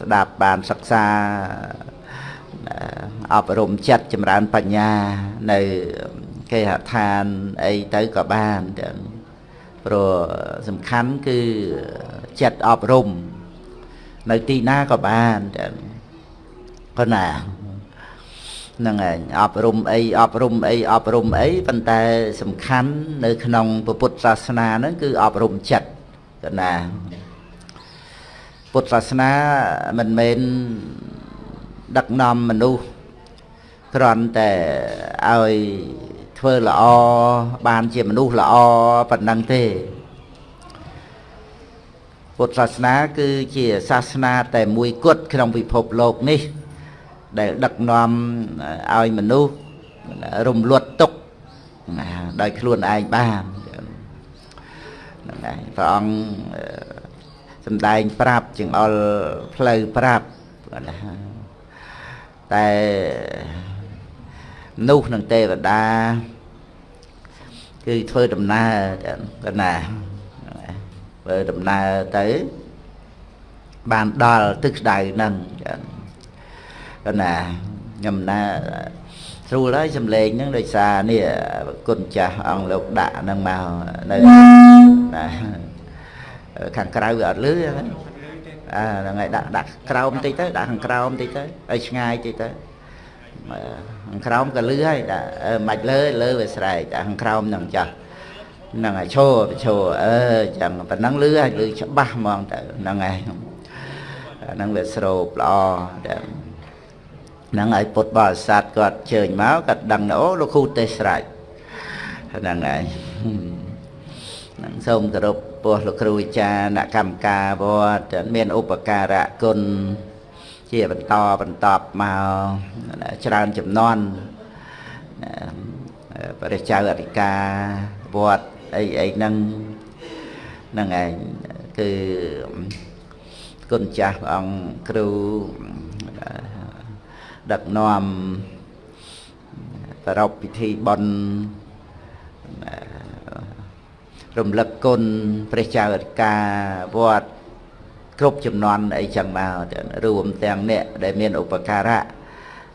ស្ដាប់បានសិក្សាអប់រំចិត្តចម្រើនបញ្ញានៅគេហដ្ឋានអីទៅក៏បានព្រោះសំខាន់គឺចិត្តអប់រំនៅទីណាក៏បានប៉ុណ្ណាហ្នឹងឯងអប់រំអីអប់រំអីអប់រំអីប៉ុន្តែសំខាន់នៅក្នុងពុទ្ធសាសនាហ្នឹងគឺអប់រំចិត្តកណា ពុទ្ធសាសនាមិនមែនដឹកនាំមនុស្សគ្រាន់តែឲ្យធ្វើល្អបានជាមនុស្សល្អប៉ុណ្ណឹងទេពុទ្ធសាសនាគឺជាសាសនាតែមួយគត់ក្នុងពិភពលោកនេះ ដែលដឹកនាំឲ្យមនុស្សរំលត់ទុកដោយខ្លួនឯងបានហ្នឹងហើយព្រះអង្គ សំដែងប្រាប់ចង្អុលផ្លូវប្រាប់ណាតែនោះនឹងទេវតាគឺធ្វើដំណើរកណាធ្វើដំណើរទៅបានដល់ទឹកស្ដៅហ្នឹងកណាខ្ញុំណាស្រួលហើយសំលេងហ្នឹងដោយសារនេះគុណចាស់អង្គលោកដាក់ហ្នឹងមកនៅណា ខាងក្រៅវាអត់លឺហ្នឹងអាហ្នឹងហើយដាក់ដាក់ក្រោមតិចទៅដាក់ខាងក្រោមតិចទៅឲ្យឆ្ងាយតិចទៅខាងក្រោមក៏លឺហើយដាក់មិនលើលើវាស្រែកដាក់ខាងក្រោមហ្នឹងចាស់ហ្នឹងហើយឈរឈរអឺចឹងប៉ណ្ណឹងលឺហើយលឺច្បាស់ហ្មងទៅហ្នឹងហើយហ្នឹងវាស្រូបល្អតែហ្នឹងហើយពុទ្ធបរិស័ទគាត់ជើញមកគាត់ដឹងអូលោកគ្រូទេសស្រេចហ្នឹងហើយហ្នឹងសូមគោរព ពោះលោកគ្រូអាចារ្យអ្នកកម្មការវត្តមានឧបការៈគុណជាបន្តបន្តមកច្រើនចំនួនព្រះចៅអធិការវត្តអីអីហ្នឹងហ្នឹងឯងគឺគុណចាស់ព្រះអង្គគ្រូដឹកនាំប្រពពិធីបន់ រំលឹកគុណព្រះចៅអធិការវត្តគ្រប់ចំនួនអីចឹងមករួមទាំងអ្នកដែលមានឧបការៈ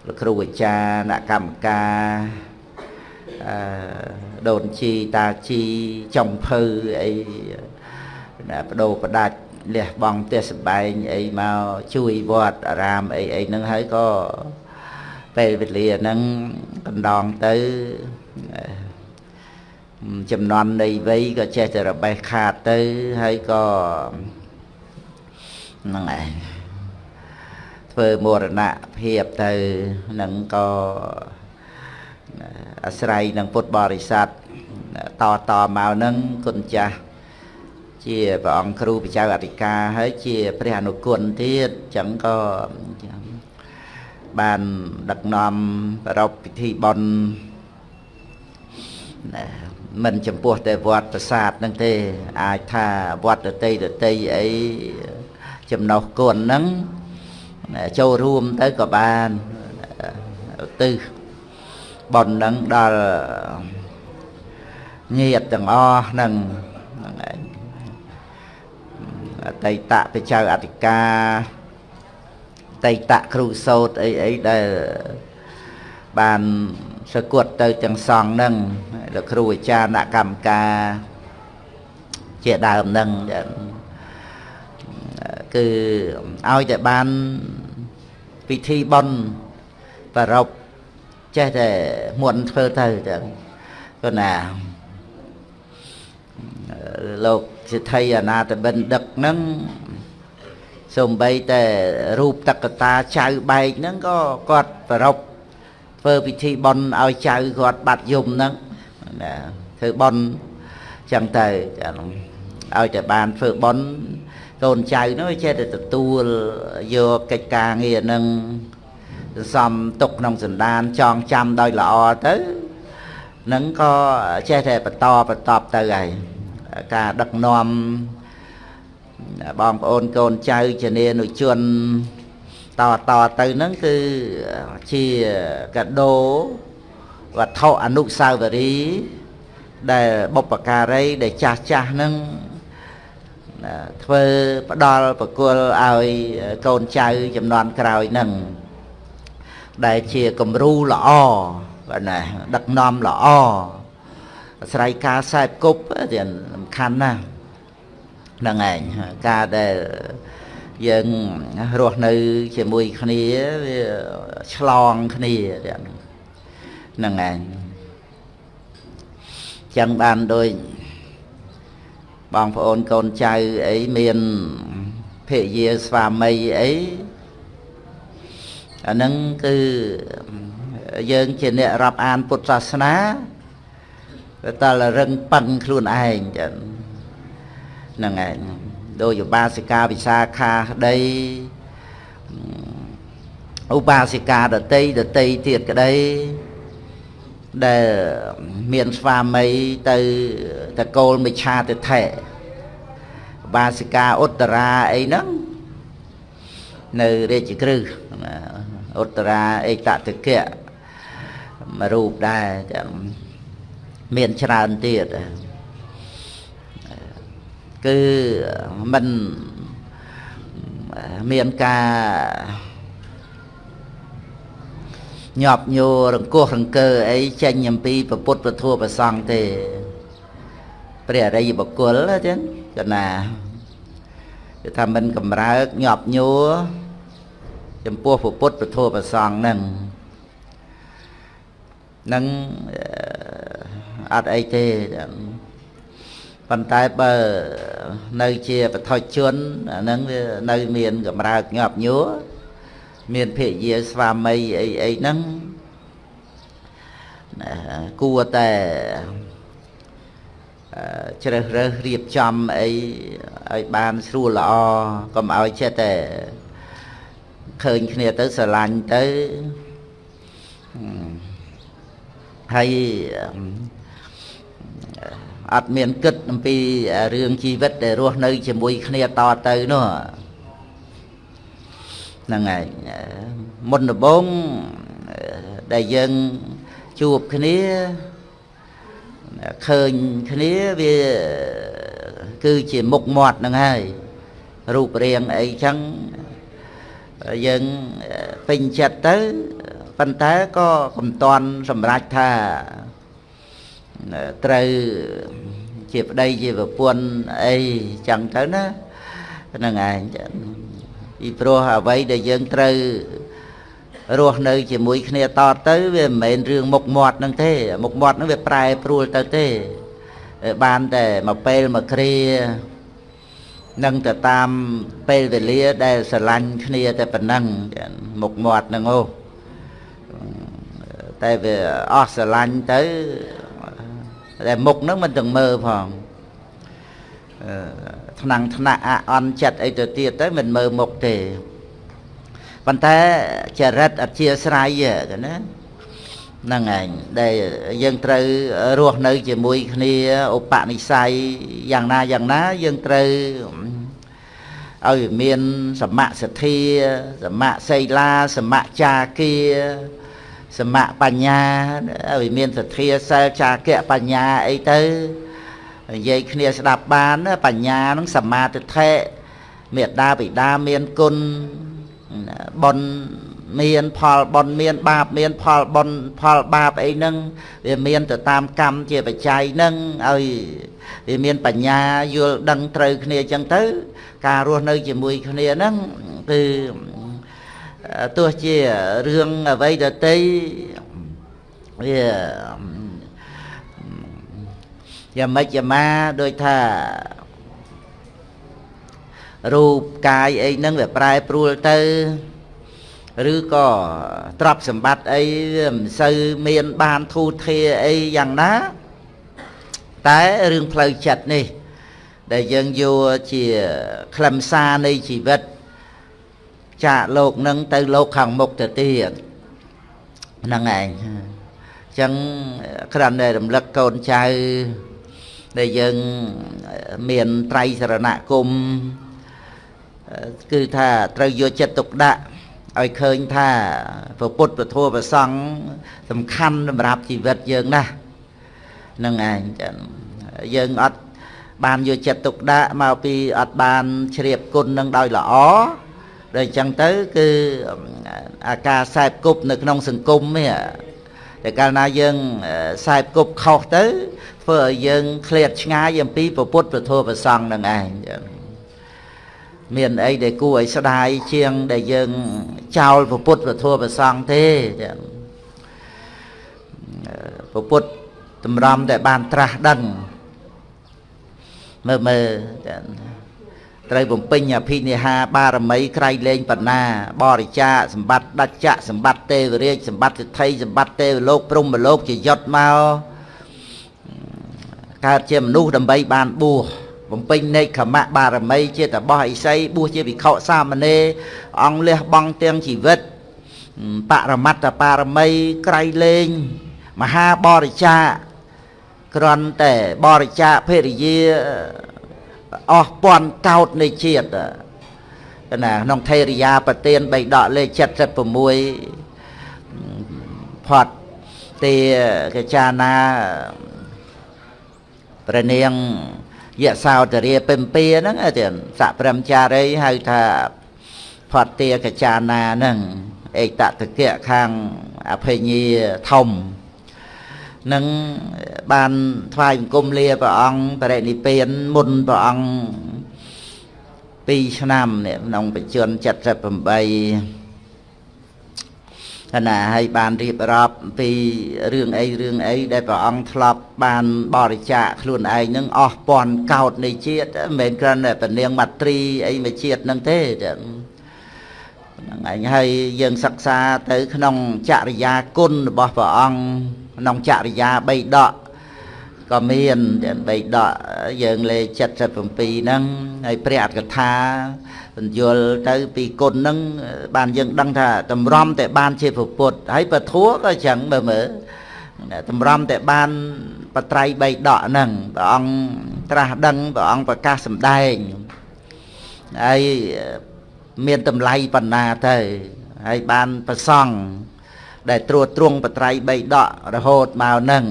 លោកគ្រូអាចារ្យអ្នកកម្មការអឺដូនជីតាជីចំភៅអីបដោបដាច់លះបង់ផ្ទះសម្បែងអីមកជួយវត្តអារាមអីអីហ្នឹងហើយក៏ពេលវេលាហ្នឹងកណ្ដងទៅ ចំណន់នៃវ័យក៏ចេះតែរបេះខាតទៅហើយក៏ហ្នឹងឯងធ្វើមរណភាពទៅនឹងក៏អាស្រ័យនឹងពុទ្ធបរិស័ទតតមកនឹងគុណចាស់ជាព្រះអង្គគ្រូបច្ចៅអធិការហើយជាព្រះអនុគុណទៀតចឹងក៏បានដឹកនាំប្រពពិធីបន់ មិនចំពោះតែវត្តប្រាសាទហ្នឹងទេ អាចថាវត្តដតីដតីអីចំណុះគុណហ្នឹងចូលរួមទៅក៏បានទៅបន់ហ្នឹងដល់ញាតទាំងអស់ហ្នឹងហ្នឹងឯងអតីតបច្ចៅអធិការតៃតគ្រូសោតអីអីដែលបាន សគត់ទៅទាំងសងនឹងលោកគ្រូអាចារ្យអ្នកកម្មការជាដើមនឹងគឺឲ្យតែបានពិធីបន់ប្ររពចេះតែមុនធ្វើទៅចឹងគណាលោកសិទ្ធិអនាតបិណ្ឌិកហ្នឹងសំបីតែរូបតក្កតាចៅបែកហ្នឹងក៏គាត់ប្រព ធ្វើពិធីបន់ឲ្យចៅគាត់បាត់យំហ្នឹងណាធ្វើបន់ចឹងទៅឲ្យតែបានធ្វើបន់កូនចៅនោះចេះតែទទួលយកកិច្ចការងារហ្នឹងសំទុកក្នុងសន្តានចងចាំដោយល្អទៅនឹងក៏ចេះតែបន្តបន្តទៅហើយការដឹកនាំបងប្អូនកូនចៅជានានុជន តតទៅហ្នឹងគឺជាកដោវត្ថុអនុស្សាវរីយ៍ដែលបុព្វការីដែលចាស់ចាស់ហ្នឹងធ្វើផ្ដល់ប្រគល់ឲ្យកូនចៅចំនួនក្រោយនឹងដែលជាគំរូល្អបាទណាដឹកនាំល្អអាស្រ័យការខ្សែគប់ទៀតសំខាន់ណាស់ហ្នឹងឯងការដែល យើងរស់នៅជាមួយគ្នាវាឆ្លងគ្នាទៀតហ្នឹងឯងចឹងបានដូចបងប្អូនកូនចៅអីមានភរិយាស្វាមីអីអាហ្នឹងគឺយើងជាអ្នករាប់អានពុទ្ធសាសនាតែតរឹងប៉ឹងខ្លួនឯងចឹងហ្នឹងឯង ដោយឧបាសិកាវិសាខាក្តីឧបាសិកាដតីដតីទៀតក្តីដែលមានស្វាមីទៅតកូលមិឆាទិដ្ឋិបាសិកាឧត្តរាអីហ្នឹងនៅរាជក្រឹសឧត្តរាអេតតកៈមួយរូបដែរចាំមានច្រើនទៀត គឺมันមានការញាប់ញួររង្គោះរង្គើអីចេញអំពីពុទ្ធពធប្រសង់ទេព្រះអរិយបុគ្គលចឹងកណាគឺថាមិនកម្រើកញាប់ញួរចំពោះពុទ្ធពធប្រសង់ហ្នឹងនឹងអត់អីទេ ប៉ុន្តែបើនៅជាបឋិជនអាហ្នឹងវានៅមានកម្រើកញាប់ញួរមានភរិយាស្វាមីអីអីហ្នឹងគួរតែជ្រើសរើសរៀបចំអីឲ្យបានស្រួលល្អកុំឲ្យចេះតែឃើញគ្នាទៅស្រឡាញ់ទៅហើយ អត់មានគិតអំពីរឿងជីវិតដែលរស់នៅ ជាមួយគ្នាតទៅនោះហ្នឹងហើយមុនដំបូងដែលយើងជួបគ្នាឃើញគ្នាវាគឺជាមុខមាត់ហ្នឹងហើយរូបរាងអីចឹងយើងពេញចិត្តទៅប៉ុន្តែក៏កំតន់សម្រេចថា ត្រូវជាប្តីជាប្រពន្ធអីចឹងទៅណាហ្នឹងឯងពីព្រោះអ្វីដែលយើងត្រូវរស់នៅ ជាមួយគ្នាតទៅ វាមិនមែនរឿងមុខមាត់ហ្នឹងទេ មុខមាត់ហ្នឹងវាប្រែប្រួលទៅទេបានតែមកពេលមកគ្រានឹងទៅតាមពេលវេលាដែលស្រឡាញ់គ្នាតែប៉ុណ្ណឹងមុខមាត់ហ្នឹងអូតែវាអស់ស្រឡាញ់ទៅ តែមុខហ្នឹងមិនទាំងមើលផងថ្នាំងថ្នាក់អអន់ចិត្តអីទៅទៀតទៅមិនមើលមុខទេប៉ុន្តែចរិតអធិស្រ័យណាហ្នឹងឯងដែលយើងត្រូវរស់នៅ ជាមួយគ្នាឧបនិស្ស័យយ៉ាងណាយ៉ាងណាយើងត្រូវឲ្យមានសមៈសទ្ធាសមៈសីលាសមៈចាគា សមៈបញ្ញាឲ្យមានសទ្ធាសិលចាគៈបញ្ញាអីទៅនិយាយគ្នាស្ដាប់បានបញ្ញានឹងសមាទិដ្ឋិមេត្តាបិតាមានគុណបុណ្យមានផលបុណ្យមានបាបមានផលបុណ្យផលបាបអីហ្នឹងវាមានទៅតាមកម្មជាបច្ច័យហ្នឹងឲ្យវាមានបញ្ញាយល់ដឹងត្រូវគ្នាអញ្ចឹងទៅ ការរស់នៅជាមួយគ្នាហ្នឹងគឺ ទោះជារឿងអ្វីដតីវាយ៉ាងម៉េចយ៉ាងម៉ាដូចថារូបកាយអីហ្នឹងវាប្រែប្រួលទៅឬក៏ទ្រព្យសម្បត្តិអីវាមិនសូវមានបានធូរធារអីយ៉ាងណា តែរឿងផ្លូវចិត្តនេះ ដែលយើងយកជាខ្លឹមសារនៃជីវិត ចាកលោកនឹងទៅលោកខាងមុខទៅទៀតហ្នឹងឯងអញ្ចឹងគ្រាន់តែរំលឹកកូនចៅដែលយើងមានត្រៃសរណគមគឺថាត្រូវយកចិត្តទុកដាក់ឲ្យឃើញថាព្រះពុទ្ធពធព្រះសង្ឃសំខាន់សម្រាប់ជីវិតយើងណាស់នឹងឯងយើងអត់បានយកចិត្តទុកដាក់មកពីអត់បានជ្រាបគុណនឹងដោយល្អ ដូចអញ្ចឹងទៅគឺអាការសែបគប់នៅក្នុងសង្គមនេះតែកាលណាយើងសែបគប់ខុសទៅធ្វើឲ្យយើងឃ្លាតឆ្ងាយអំពីពុទ្ធពធប្រសង្ឃនឹងឯងមានអីដែលគួរឲ្យស្ដាយជាងដែលយើងចោលពុទ្ធពធប្រសង្ឃទេពុទ្ធតម្រាំតែបានត្រាស់ដឹងមើលមើល ត្រូវបំពេញអភិនិហាបារមីក្រៃលែងបណ្ណាបរិច្ចាសម្បត្តិដច្ចៈសម្បត្តិទេវរាជសម្បត្តិសិទ្ធិសម្បត្តិទេវលោកព្រំលោកជាយុត្តមកកើតជាមនុស្សដើម្បីបានបួសបំពេញនេកខមៈបារមី ជាតបោះអិសីបួសជាវិខសាមណេរអង្គលះបង់ទាំងជីវិតបរមត្តបារមីក្រៃលែងមហាបរិច្ចាគ្រាន់តែបរិច្ចាភរិយា អស់ពាន់កោតនៃជាតិណាក្នុងថេរិយាប្រទៀនបីដកលេខ76ផាត់ទេកចាណាព្រះនាងយសោតរាពិមពីហ្នឹងទៀតសៈព្រមចារីហៅថាផាត់ទេកចាណាហ្នឹងអេតតកៈខាងអភិញាធំ នឹងបានថ្វាយបង្គំលាព្រះអង្គបរិនិព្វានមុនព្រះអង្គ2ឆ្នាំនេះក្នុងបច្ចុប្បន្ន78គណៈឲ្យបានរៀបរាប់ពីរឿងអីរឿងអីដែលព្រះអង្គធ្លាប់បានបរិច្ចាគខ្លួនឯងនឹងអស់ពាន់កោតនៃជាតិមិនមែនគ្រាន់តែពនាងមាត្រីអីមួយជាតិនឹងទេហ្នឹងឯងហើយយើងសិក្សាទៅក្នុងចរិយាគុណរបស់ព្រះអង្គ ក្នុងចរិយា3ដកក៏មានទាំង3ដកយើងលេខ77ហ្នឹងហើយព្រះអត្តកថាបញ្យល់ទៅពីគុណហ្នឹងបានយើងដឹងថាតម្រាំតែបានជាពុទ្ធហើយពធัวក៏អញ្ចឹងមើលមើលតម្រាំតែបានបត្រៃ3ដកហ្នឹងព្រះអង្គត្រាស់ដឹងព្រះអង្គប្រកាសសម្ដែងហើយមានតម្លៃបណ្ណាទៅហើយបានប្រសង់ ដែលត្រួតត្រងបត្រៃ3ដករហូតមកនឹង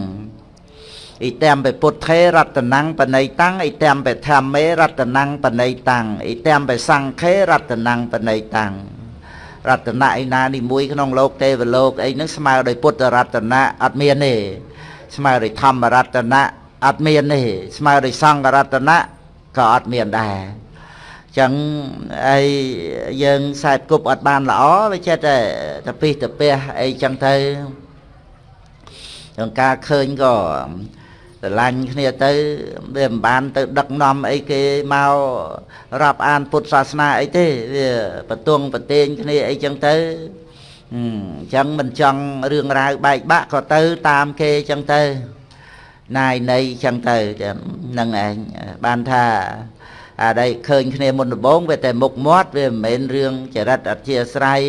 អ៊ីតាមបពុទ្ធេរតនំបណៃតាំងអ៊ីតាមបធម្មេរតនំបណៃតាំងអ៊ីតាមបសង្ឃេរតនំបណៃតាំងរតនៈឯណានេះមួយក្នុងលោកទេវលោកអីហ្នឹងស្មើដោយពុទ្ធរតនៈអត់មានទេស្មើដោយធម្មរតនៈអត់មានទេស្មើដោយសង្ឃរតនៈក៏អត់មានដែរ ចឹងអីយើងខ្សែគប់អត់បានល្អវាចេះតែតពិសតពះអីចឹងទៅក្នុងការឃើញក៏ស្រឡាញ់គ្នាទៅវាមិនបានទៅដឹកនាំអីគេមករាប់អានពុទ្ធសាសនាអីទេវាបទងប្រទៀងគ្នាអីចឹងទៅអញ្ចឹងមិនចង់រឿងរ៉ាវបែកបាក់ក៏ទៅតាមគេចឹងទៅណាយនៃចឹងទៅហ្នឹងឯងបានថា អាដែលឃើញគ្នាមុនដំបូងវាតែមុខមាត់វាមិនមែនរឿងចរិតអធិស្រ័យ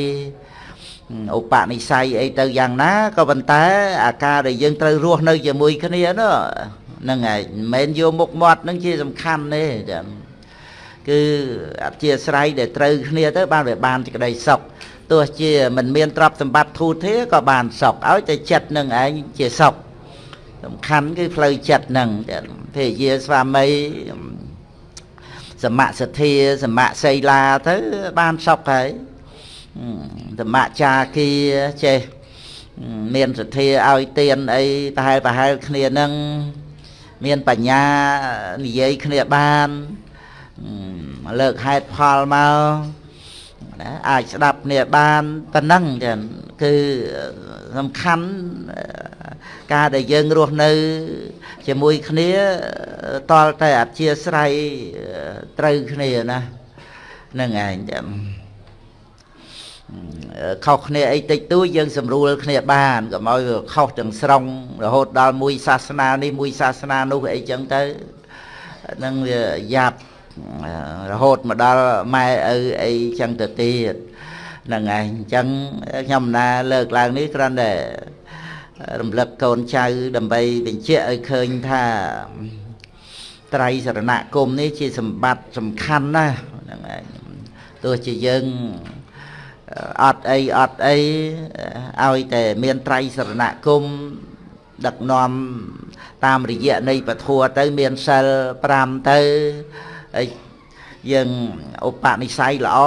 ឧបនិស្ស័យអីទៅយ៉ាងណាក៏ប៉ុន្តែអាការដែលយើងត្រូវរស់នៅជាមួយគ្នានោះហ្នឹងហើយមិនមែនយកមុខមាត់ហ្នឹងជាសំខាន់ទេចា៎គឺអធិស្រ័យដែលត្រូវគ្នាទៅបានវាបានសេចក្តីសុខទោះជាមិនមានទ្រព្យសម្បត្តិធូរធារក៏បានសុខឲ្យតែចិត្តនឹងឯងជាសុខសំខាន់គឺផ្លូវចិត្តនឹងភរិយាស្វាមី សមសទ្ធាសមសីលាទៅបានសុខហើយសមចាគីចេះមានសទ្ធាឲ្យទៀនអីប្រហែលប្រហែលគ្នានឹងមានបញ្ញានិយាយគ្នាបានលើកហេតុផលមកណាអាចស្ដាប់គ្នាបានប៉ុណ្ណឹងចឹងគឺសំខាន់ ការដែលយើងរស់នៅ ជាមួយគ្នាតលតែអធិស្រ័យត្រូវគ្នាណានឹងឯងចាំខុសគ្នាអីតិចតួចយើងស្រួលគ្នាបានកុំឲ្យខុសទាំងស្រុងរហូតដល់មួយសាសនានេះមួយសាសនានោះអីចឹងទៅនឹងវាយ៉ាប់រហូតមកដល់ម៉ែឪអីចឹងទៅទៀតហ្នឹងឯងអញ្ចឹងខ្ញុំណាលើកឡើងនេះគ្រាន់តែ រំលឹកកូនចៅដើម្បីបញ្ជាក់ឲ្យឃើញថាត្រៃសរណគមនេះជាសម្បត្តិសំខាន់ណាស់ហ្នឹងឯងទោះជាយើងអត់អីអត់អីឲ្យតែមានត្រៃសរណគមដឹកនាំតាមរយៈនៃពធัวទៅមានសិល5ទៅហើយយើងឧបនិស្ស័យល្អ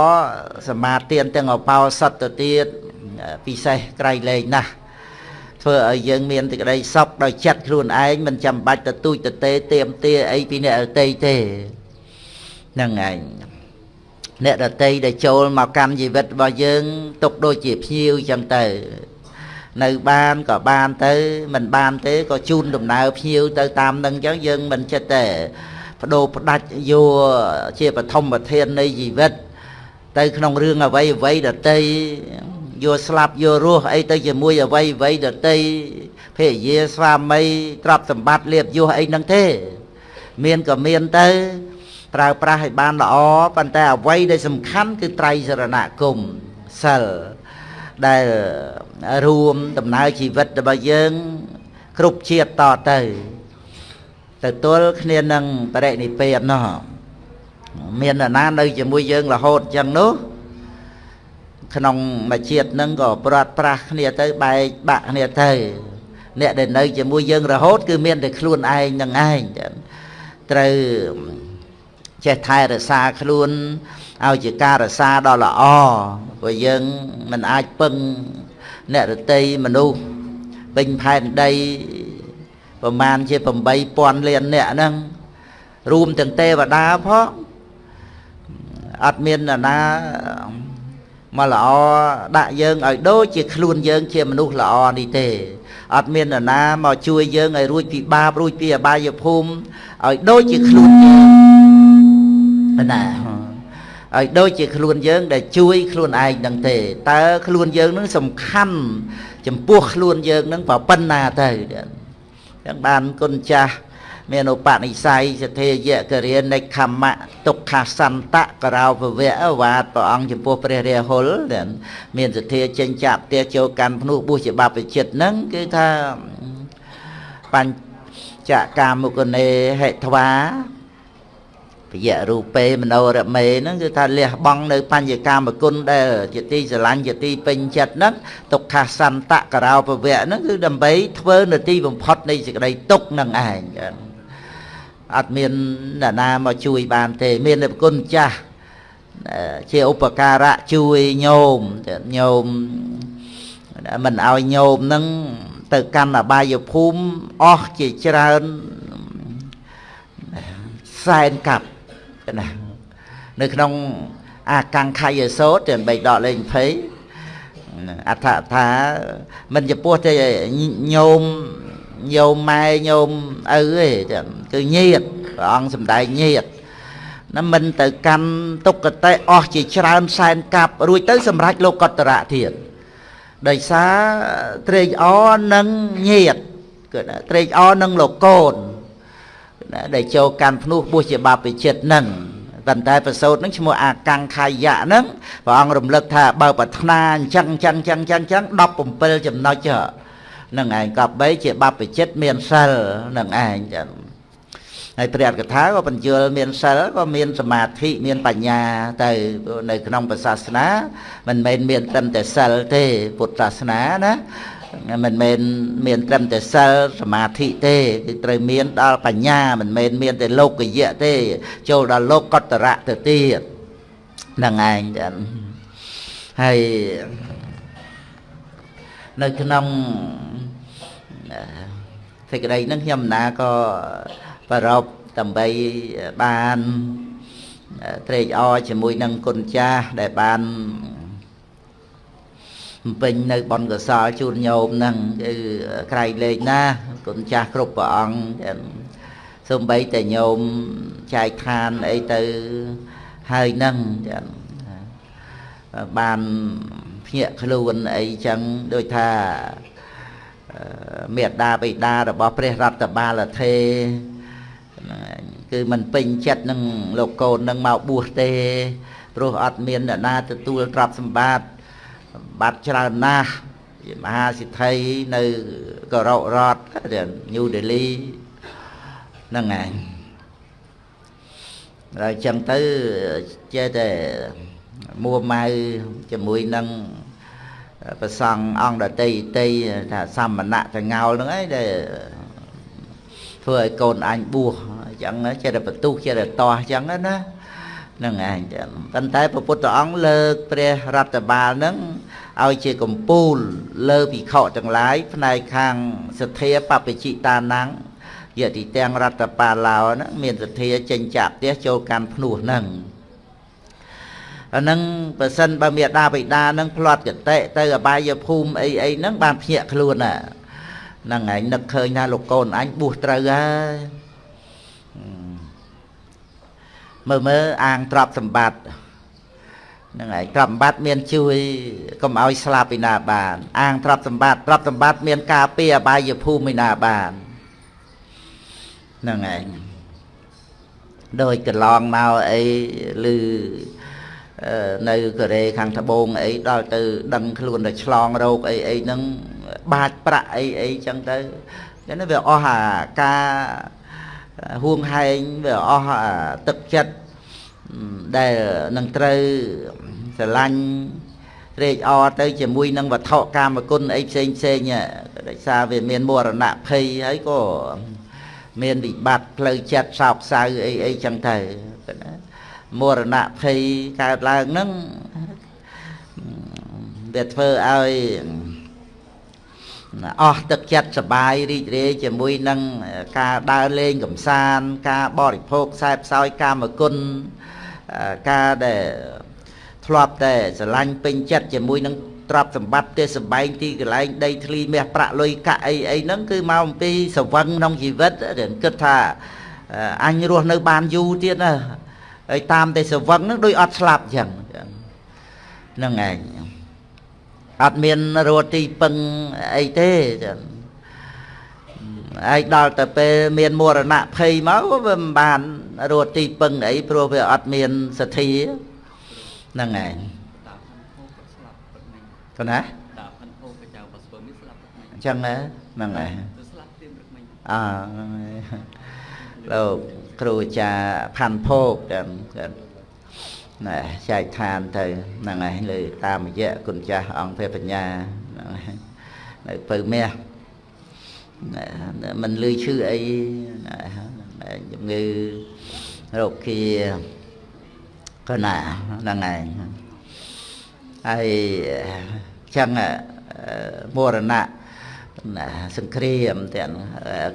សមាទានទាំងអបោសតទៅទៀតពិសេសក្រៃលែងណាស់ ធ្វើឲ្យយើងមានសេចក្តីសុខដោយចិត្តខ្លួនឯងមិនចាំបាច់ទៅទូចទៅទេទៀមទាអីពីអ្នកដតីទេហ្នឹងឯងអ្នកដតីដែលចូលមកកម្មជីវិតរបស់យើងទុកដូចជាភ្ញៀវចឹងទៅនៅបានក៏បានទៅ មិនបានទេក៏ជូនដំណើរភ្ញៀវទៅតាមនឹងចឹងយើងមិនចិត្តទេបដូរផ្ដាច់យកជាបឋមប្រធាននៃជីវិត ទៅក្នុងរឿងអ្វីអ្វីដតី យកស្លាប់យករស់អីទៅជាមួយអ្វីអ្វីដតីភរិយាស្វាមីទ្រព្យសម្បត្តិលៀបយសអីហ្នឹងទេ មានក៏មានទៅប្រើប្រាស់ឲ្យបានល្អប៉ុន្តែអ្វីដែលសំខាន់គឺត្រៃសរណគមសិលដែលរួមដំណើរជីវិតរបស់យើង គ្រប់ជាតិតទៅទៅទល់គ្នានឹងបរិនិព្វាននោះមាននរណានៅជាមួយយើងរហូតអញ្ចឹងនោះ ក្នុងមួយជាតិនឹងក៏ព្រាត់ប្រាស់គ្នាទៅបែកបាក់គ្នាទៅអ្នកដែលនៅជាមួយយើងរហូត គឺមានតែខ្លួនឯងនឹងឯងត្រូវចេះថែរក្សាខ្លួនឲ្យជាការរក្សាដ៏ល្អព្រោះយើងមិនអាចពឹងអ្នករតីមនុស្សពេញផែនដីប្រមាណជា8000លានអ្នកហ្នឹងរួមទាំងទេវតាផងអត់មានណា មកល្អដាក់យើងឲ្យដូចជាខ្លួនយើង ជាមនុស្សល្អនេះទេអត់មាននរណាមកជួយយើងឲ្យរួចពីបាបរួចពីអបាយភូមិឲ្យដូចជាខ្លួនយើងណាឲ្យដូចជាខ្លួនយើង ដែលជួយខ្លួនឯងនឹងទេតើខ្លួនយើងនឹងសំខាន់ចំពោះខ្លួនយើងនឹងប៉ុណ្ណាទៅចឹងបានគុណចាស់ មានឧបនិស្ស័យសទ្ធិយៈករិនិខមៈទុក្ខសន្តៈករោពវៈវាទព្រះអង្គចំពោះព្រះរាហុលមានសទ្ធិចេញចាក់ផ្ទះចូលកាន់ភ្នោះបុស្សជាបព្វជិតហ្នឹងគឺថាបញ្ចកាមុគនេហេធ្វាពយៈរូបេមโนរមេហ្នឹងគឺថាលះបង់នៅបញ្ញកាមគុណដែលជាទីស្រឡាញ់ជាទីពេញចិត្តហ្នឹងទុក្ខសន្តៈករោពវៈហ្នឹងគឺដើម្បីធ្វើនៅទីបំផុតនៃសេចក្តីទុក្ខនឹងឯង អត់មានអ្នកណាមកជួយបានទេ មានតែគុណចាស់ជាឧបការៈជួយញោមញោមមិនឲ្យញោមនឹងទៅកាន់អបាយភូមិអស់ជាច្រើនសែនកាប់ណានៅក្នុងអាកង្ខយសោតទាំងបីដកលេខ20អដ្ឋថាមិនចំពោះទេញោម ញោមម៉ែញោមឪទេគឺញាតព្រះអង្គសំដែងញាតណាមិនទៅកាន់ទុក្កតេអស់ជាច្រើនសែនកាប់រួចទៅសម្រេចលោកតរៈទៀតដោយសារត្រេកអរនឹងញាតគឺត្រេកអរនឹងលោកកូនដែលចូលកាន់ភ្នោះបុស្សជាបាបិចិត្តនឹងប៉ុន្តែប្រសូតនឹងឈ្មោះអាកង្ខាយៈនឹងព្រះអង្គរំលឹកថាបើប្រាថ្នាអញ្ចឹងអញ្ចឹងអញ្ចឹងអញ្ចឹង17ចំណុច នឹងឯងកប់3ជាបព្វជិតមានសិលនឹងឯងចឹងហើយព្រះកថាក៏បញ្យល់មានសិលក៏មានសមាធិមានបញ្ញាទៅនៅក្នុងពុទ្ធសាសនា មិនមែនមានត្រឹមតែសិលទេពុទ្ធសាសនាណាមិនមែនមានត្រឹមតែសិលសមាធិទេគឺត្រូវមានដល់បញ្ញាមិនមែនមានតែលោកយៈទេ ចូលដល់លោកកតរៈទៅទៀតហ្នឹងឯងចឹងហើយនៅក្នុង សេចក្តីហ្នឹងខ្ញុំណាក៏ប្ររពដើម្បីបានត្រេកអរជាមួយនឹងគុណចាស់ដែលបានពេញនៅបនកសលជូនញោមហ្នឹងគឺក្រៃលែងណាគុណចាស់គ្រប់ព្រះអង្គសំបីតែញោមចែកឋានអីទៅហើយហ្នឹងចឹងបានភ្ញាក់ខ្លួនអីចឹងដូចថា មេដាបិតារបស់ព្រះរដ្ឋបាលថេគឺមិនពេញចិត្តនឹងលោកកូននឹងមកបួសទេព្រោះអត់មានអ្នកណាទទួលទ្រព្យសម្បត្តិបាត់ច្រើនណាស់ជាមហាសិទ្ធិនៅកោរ៉ុរដ្ឋញូដេលីហ្នឹងឯងហើយចឹងទៅចេះតែមួម៉ៅជាមួយនឹង ប្រសង់អង្គដតីតីថាសមណៈចងោលហ្នឹងឯងដែលធ្វើឲ្យកូនអញបួសអញ្ចឹងចេះតែបន្ទុះចេះតែតោះអញ្ចឹងណាហ្នឹងឯងចឹងប៉ុន្តែព្រះពុទ្ធអង្គលើកព្រះរដ្ឋបាលហ្នឹងឲ្យជាកម្ពូលលើភិក្ខុទាំងឡាយផ្នែកខាងសទ្ធាបពជិតានំយតិទាំងរដ្ឋបាលឡោហ្នឹងមានសទ្ធាចេញចាក់ផ្ទះចូលកាន់ភ្នោះហ្នឹង អានឹងបើសិនបើមេដាបិតានឹងផ្្លាត់កតិទៅអបាយភូមិអីអីហ្នឹងបានភ្ញាក់ខ្លួនណាហ្នឹងឯងនឹកឃើញថាលោកកូនអញបួសត្រូវហើយមើលមើលអាងទ្រព្យសម្បត្តិហ្នឹងហើយទ្រព្យសម្បត្តិមានជួយកុំឲ្យស្លាប់ពីណាបាន អាងទ្រព្យសម្បត្តិទ្រព្យសម្បត្តិមានការពារអបាយភូមិពីណាបានហ្នឹងឯងដោយកន្លងមកអីឬ នៅកូរ៉េខាងត្បូងអីដល់ទៅ ដឹងខ្លួនតែឆ្លងរោគអីអីហ្នឹងបាចប្រាក់អីអីចឹងទៅតែវាអស់អាការហួងហែងវាអស់ទឹកចិត្តដែលនឹងត្រូវស្រឡាញ់ត្រេកអរទៅជាមួយនឹងវត្ថុកាមគុណអីផ្សេងផ្សេងដោយសារវាមានមរណៈភ័យហើយក៏មានវិបត្តិផ្លូវចិត្តសោកសៅអីអីចឹងទៅណា មរណៈភ័យកើតឡើងហ្នឹងវាធ្វើឲ្យអស់ទឹកចិត្តសបាយរីករាយជាមួយនឹងការដើរលេងកំសាន្តការបរិភោគខ្សែផ្សោយកាមគុណការដែលធ្លាប់តែស្រឡាញ់ពេញចិត្តជាមួយនឹងទ្រព្យសម្បត្តិទេសបែងទីកន្លែងដីធ្លីមាសប្រាក់លុយកាក់អីអីហ្នឹងគឺមកអំពីសវឹងក្នុងជីវិតគិតថាអញរស់នៅបានយូរទៀតណា ហើយតាមតែសវឹងហ្នឹងដូចអត់ស្លាប់ចឹងហ្នឹងឯងអត់មានរត់ទីពឹងអីទេចឹងឯងដល់ទៅពេលមានមរណៈភ័យមកវាមិនបានរត់ទីពឹងអីព្រោះវាអត់មានសទ្ធាហ្នឹងឯងទៅណាដាផាន់ហូកចៅបស្ពើមានស្លាប់អញ្ចឹងហ្នឹងហើយស្លាប់ទៀមរឹកមិញអើលោក គ្រូអាចារ្យផាន់ភោគទាំងណែចែកឋានទៅហ្នឹងហើយលើតាមរយៈគុណចាស់អង្គព្រះបញ្ញាហ្នឹងហើយនៅពៅមាសមិនលឺឈឺអីជំងឺរោគាកណាហ្នឹងឯងហើយចឹងមរណៈសង្គ្រាមទាំង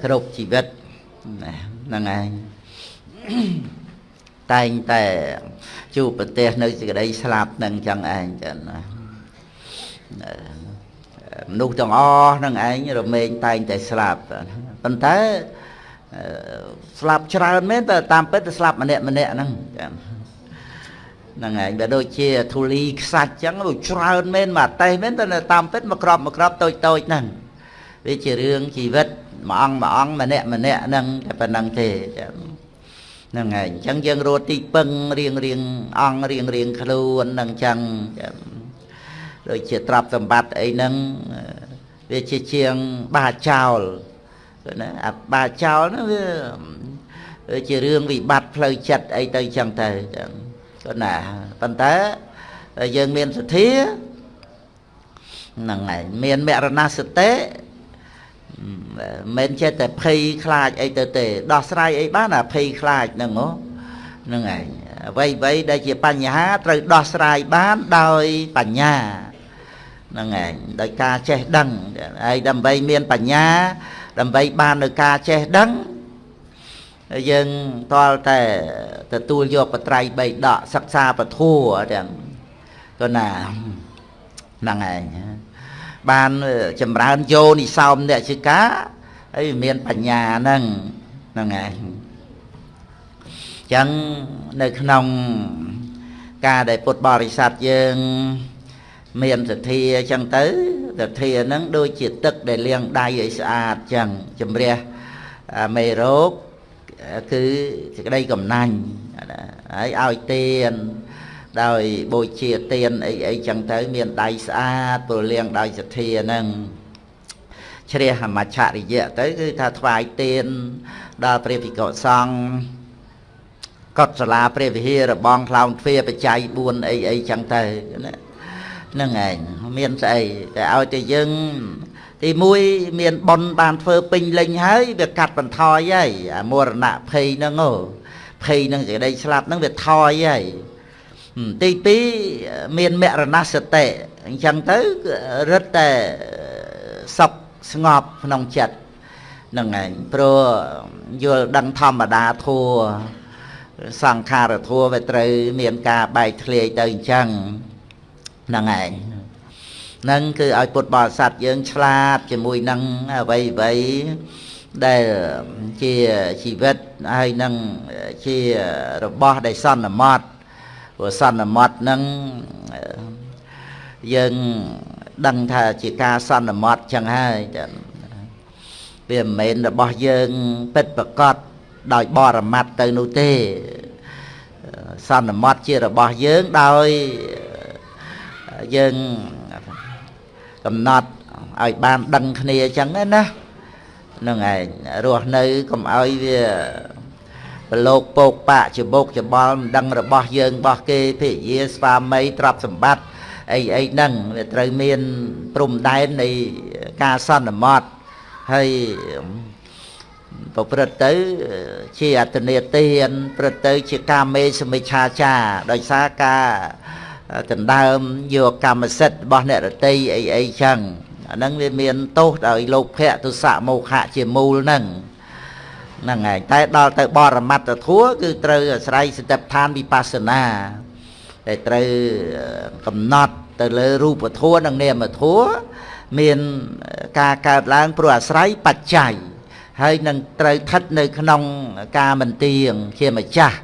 គ្រប់ជីវិតហ្នឹងឯង តែងតែជួបប្រទេសនៅសេចក្តីស្លាប់នឹងចឹងឯងចឹងណាមនុស្សទាំងអស់នឹងឯងរមែងតែងតែស្លាប់ប៉ុន្តែស្លាប់ច្រើនមែនតែតាមពិតទៅស្លាប់ម្នាក់ម្នាក់ហ្នឹងចឹងហ្នឹងឯងបើដូចជាធូលីខ្សាច់ចឹងច្រើនមែនមកតេះមែនតែតាមពិតមកក្របមកក្របតូចតូចហ្នឹងវាជារឿងជីវិតមួយអង្គមួយអង្គម្នាក់ម្នាក់ហ្នឹងតែប៉ុណ្្នឹងទេចឹង ហ្នឹងហើយអញ្ចឹងយើងរត់ទីពឹងរៀងរៀងអង្គរៀងរៀងខ្លួនហ្នឹងអញ្ចឹងដូចជាទ្រព្យសម្បត្តិអីហ្នឹងវាជាជាងបាចោលណាអាបាចោលហ្នឹងវាជារឿងវិបត្តិផ្លូវចិត្តអីទៅអញ្ចឹងទៅចឹងគាត់ណាប៉ុន្តែយើងមានសទ្ធាហ្នឹងហើយមានមរណសតិ មិនចេះតែភ័យខ្លាចអីទៅទេដោះស្រាយអីបានអាភ័យខ្លាចហ្នឹងហ្នឹងឯងអ្វីអ្វីដែលជាបញ្ហាត្រូវដោះស្រាយបានដោយបញ្ញាហ្នឹងឯងដោយការចេះដឹងហើយដើម្បីមានបញ្ញា ដើម្បីបាននៅការចេះដឹងយើងតលតែទទួលយកបត្រៃបីដកសិក្សាពធัวទាំងក៏ណាហ្នឹងឯង បានចម្រើនយោនិសោមអ្នកជាការហើយមានបញ្ញាហ្នឹងហ្នឹងឯងចឹងនៅក្នុងការដែលពុទ្ធបរិស័ទយើងមានសទ្ធាចឹងទៅសទ្ធាហ្នឹងដូចជាទឹកដែលលាងដៃឲ្យស្អាតចឹងជំរះមេរោគគឺសេចក្តីកំណាញ់ហើយឲ្យទាន ដោយបូជាទានអីអីចឹងទៅ មានដៃស្អាតព្រលៀងដោយសទ្ធាហ្នឹងជ្រះមច្ឆរិយៈទៅគឺថាថ្វាយទានដល់ព្រះភិក្ខុសង្ឃកត់សាលាព្រះវិហាររបងខ្លោងទ្វាបច្ច័យ4អីអីចឹងទៅណាហ្នឹងឯងមានស្អីតែឲ្យតែយើងទី1មានប៉ុនបានធ្វើពេញលេញហើយវាកាត់បន្ថយហើយអាមរណៈភ័យហ្នឹងហ៎ភ័យនឹងសេចក្តីស្លាប់ហ្នឹងវាថយហើយ ទី2មានមរណសតិអញ្ចឹងទៅរឹតតែសុខស្ងប់ក្នុងចិត្តហ្នឹងឯងព្រោះយល់ដឹងធម្មតាធัวសង្ខារធัวវាត្រូវ មានការបែកធ្លាយទៅអញ្ចឹងហ្នឹងឯងនឹងគឺឲ្យពុទ្ធបរិស័ទយើងឆ្លាតជាមួយនឹងអ្វីអ្វីដែលជាជីវិតហើយនឹងជារបស់ដែលសន្មត់ ព្រោះសន្មត់នឹងយើងដឹងថាជាការសន្មត់ចឹងហើយវាមិនមែនរបស់យើងពិតប្រកបដោយបរមត្តទៅនោះទេសន្មត់ជារបស់យើងដោយយើងកំណត់ឲ្យបានដឹងគ្នាអញ្ចឹងណាហ្នឹងឯងរស់នៅកុំឲ្យវា ប្រឡូកពោកបាក់ច្បុកច្បល់មិនដឹងរបស់យើងរបស់គេភិយាស្វាមីទ្រព្យសម្បត្តិអីអីហ្នឹងវាត្រូវមានព្រំដែននៃការសន្មត់ហើយប្រព្រឹត្តទៅជាអត្តនេទានព្រឹត្តទៅជាកាមេសមិច្ឆាចាដោយសារការដណ្ដើមយកកម្មសិទ្ធិរបស់អ្នករតីអីអីចឹងអាហ្នឹងវាមានទោសដោយលោភៈទុសៈមោហៈជាមូលហ្នឹង ហ្នឹងហើយតែដល់ទៅបរមត្តធัวគឺត្រូវអាស្រ័យសតិប្បដ្ឋានវិបស្សនាតែត្រូវកំណត់ទៅលើរូបធัวនិងនាមធัวមានការកើតឡើងព្រោះអាស្រ័យបច្ច័យហើយនឹងត្រូវស្ថិតនៅក្នុងការមិនទៀងជាម្ចាស់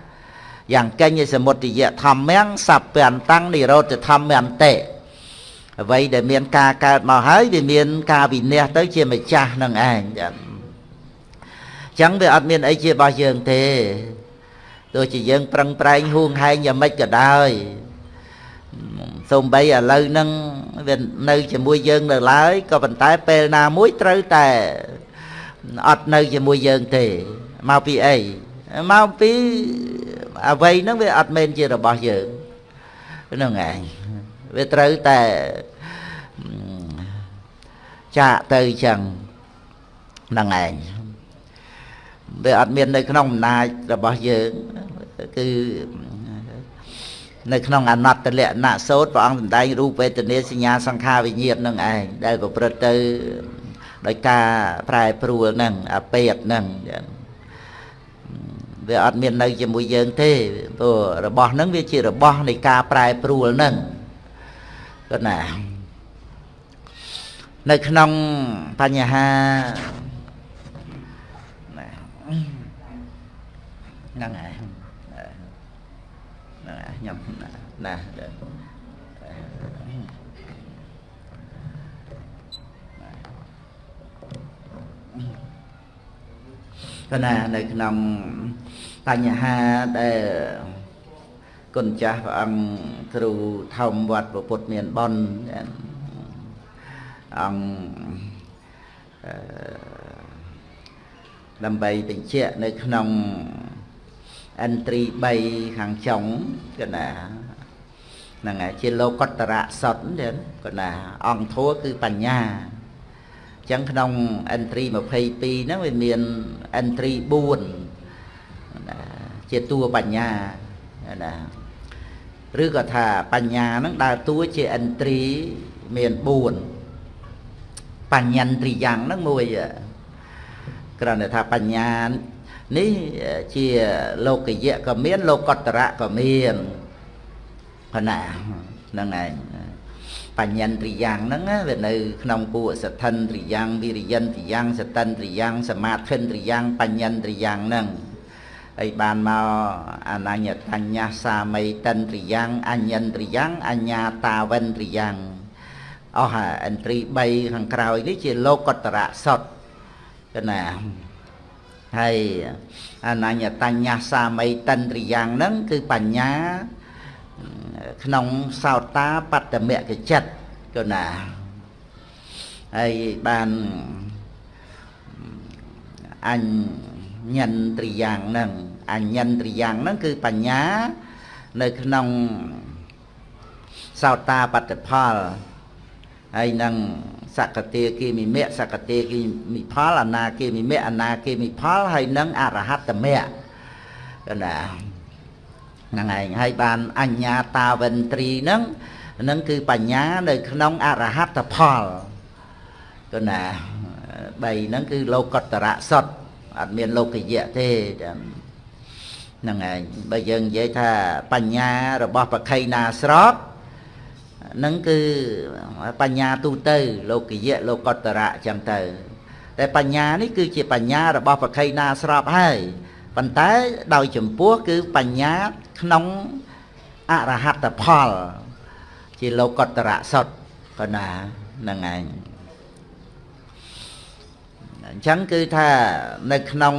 យ៉ាងកេញសមុទយៈធម្មំសัพពន្តੰនិរោធធម្មន្តិអ្វីដែលមានការកើតមកហើយវាមានការវិន័យទៅជាម្ចាស់នឹងឯងចឹង ចឹងវាអត់មានអីជារបស់យើងទេទោះជាយើងប្រឹងប្រែងហួងហែងយ៉ាងម៉េចក៏ដោយសូម្បីឥឡូវហ្នឹងវានៅជាមួយយើងនៅឡើយក៏ប៉ុន្តែពេលណាមួយត្រូវតែអត់នៅជាមួយយើងទេមកពីអីមកពីអ្វីហ្នឹងវាអត់មែនជារបស់យើងហ្នឹងឯងវាត្រូវតែចាក់ទៅចឹងហ្នឹងឯង វាអត់មាននៅក្នុងអំណាចរបស់យើងគឺនៅក្នុងអនត្តលក្ខណៈសោតព្រះអង្គសម្ដែងរូបវេទនាសញ្ញាសង្ខារវិញ្ញាណនឹងឯងដែលប្រព្រឹត្តទៅដោយការប្រែប្រួលហ្នឹងអាពេតហ្នឹងវាអត់មាននៅជាមួយយើងទេព្រោះរបស់ហ្នឹងវាជារបស់នៃការប្រែប្រួលហ្នឹងគាត់ណានៅក្នុងបញ្ហា ហ្នឹងហើយហ្នឹងហើយខ្ញុំណាគណៈនៅក្នុងបញ្ហាដែលគុណចាស់ព្រះអង្គគ្រូធម្មវត្តពុទ្ធមានបនអង្គដើម្បីបញ្ជាក់នៅក្នុង អិនត្រី3ខាងចុងគណាហ្នឹងហើយជាលោកតរៈសុតទៀតគណាអង្គធัวគឺបញ្ញាអញ្ចឹងក្នុង entry 22ហ្នឹងវាមាន entry 4ណាជាតួបញ្ញាណាឬក៏ថាបញ្ញាហ្នឹងដើរតួជា entry មាន4បញ្ញន្ត្រីយ៉ាងហ្នឹងមួយគ្រាន់តែថាបញ្ញា នេះជាលោកយៈក៏មានលោកតរៈក៏មានគណៈហ្នឹងឯងបញ្ញន្ត្រីយ៉ាងហ្នឹងវានៅក្នុងពួកសទ្ធិនត្រីយ៉ាងវិរិយន្ត្រីយ៉ាងសតិនត្រីយ៉ាងសមាធិនត្រីយ៉ាងបញ្ញន្ត្រីយ៉ាងហ្នឹងហើយបានមកអនញ្ញតញ្ញសាមីតិនត្រីយ៉ាងអញ្ញន្ត្រីយ៉ាងអញ្ញាតាវិនត្រីយ៉ាងអស់អាអន្ត្រី3ខាងក្រោយនេះជាលោកតរៈសុតកណា ហើយអនញ្ញតញ្ញសាមីតិនត្រីយ៉ាងហ្នឹងគឺបញ្ញាក្នុងសោតាបត្តមគចិត្តក៏ណាហើយបានអញ្ញន្ត្រីយ៉ាងហ្នឹងអញ្ញន្ត្រីយ៉ាងហ្នឹងគឺបញ្ញានៅក្នុងសោតាបត្តផលហើយនឹង សកតាគិមិមៈសកតាគិមិផលអនាគិមិមៈអនាគិមិផលហើយនឹងអរហត្តមៈកណាហ្នឹងឯងហើយបានអញ្ញាតាវិន្ទ្រីហ្នឹងហ្នឹងគឺបញ្ញានៅក្នុងអរហត្តផលកណា3ហ្នឹងគឺលោកតរៈសុទ្ធអត់មានលោកយៈទេហ្នឹងឯងបើយើងនិយាយថាបញ្ញារបស់ប្រខៃណាស្រប នឹងគឺបញ្ញាទូទៅលោកយៈលោកតរៈអញ្ចឹងទៅ តែបញ្ញានេះគឺជាបញ្ញារបស់ប្រខៃណាស្របហើយប៉ុន្តែដោយចំពោះគឺបញ្ញាក្នុងអរហត្តផល ជាលោកតរៈសុទ្ធប៉ុណ្ណាហ្នឹងឯងអញ្ចឹងគឺថានៅក្នុង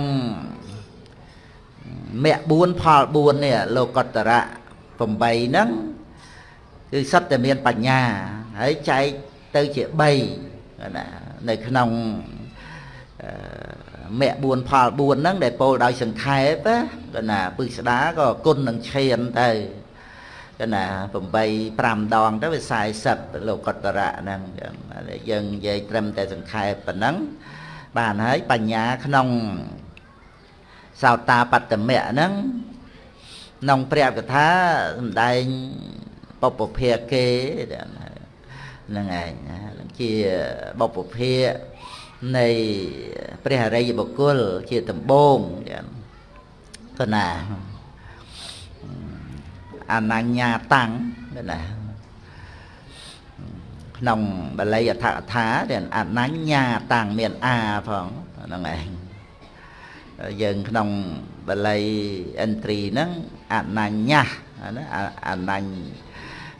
មគ្គ4ផល4នេះលោកតរៈ8ហ្នឹង គឺសិតតែមានបញ្ញាហើយចែកទៅជា3ណានៅក្នុងមគ្គ4ផល4ហ្នឹងដែលពោលដោយសង្ខេបក៏ណាពឹស្ដាក៏គុណនឹងឈានទៅក៏ណា8 5ដងទៅវា40លោកតរៈហ្នឹងយើងនិយាយត្រឹមតែសង្ខេបប៉ុណ្ណឹងបានហើយបញ្ញាក្នុងសោតាបត្តមៈហ្នឹងក្នុងព្រះកថាសំដែង បពភាគេហ្នឹងឯងជាបពភានៃព្រះអរិយបុគ្គលជាដំបងទៅណាអនញ្ញាតាំងណាក្នុងបាលីអដ្ឋកថាដែលអនញ្ញាតាំងមានអាផងហ្នឹងឯងយើងក្នុងបាលីអិនត្រីហ្នឹងអនញ្ញាណាអនញ្ញ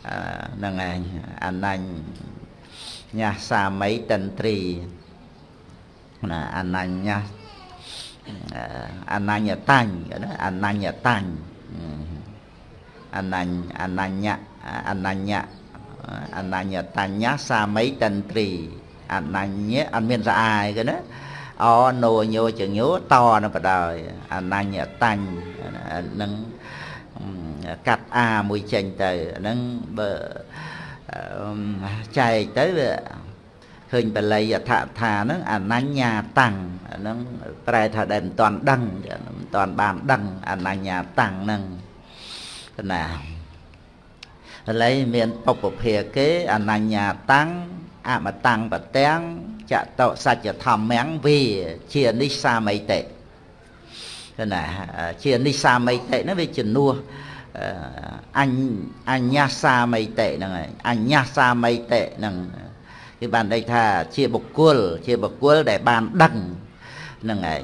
ហ្នឹងឯងអនញ្ញញាសាមីតន្ត្រីណាអនញ្ញអនញ្ញតាញ់ណាអនញ្ញតាញ់អនញ្ញអនញ្ញអនញ្ញអនញ្ញតញ្ញសាមីតន្ត្រីអនញ្ញអត់មានស្អាយគេណាអណូញោចញោតនឹងក៏ដោយអនញ្ញតញ្ញនឹង កាត់អាមួយចេញទៅហ្នឹងបើចែកទៅវាឃើញបល័យអថថាហ្នឹងអនញ្ញាតាំងហ្នឹងប្រែថាដែលមិនតាន់ដឹងមិនតាន់បានដឹងអនញ្ញាតាំងហ្នឹងណាបល័យមានពុពភាគេអនញ្ញាតាំងអមតាំងបទាំងចតសច្ចធម្មំវាជានិសាមិតិណាជានិសាមិតិហ្នឹងវាជំនួស អញ្អញ្ញាសាមិតិហ្នឹងហើយអញ្ញាសាមិតិហ្នឹងគឺបានន័យថាជាបុគ្គល ជាបុគ្គលដែលបានដឹងហ្នឹងឯង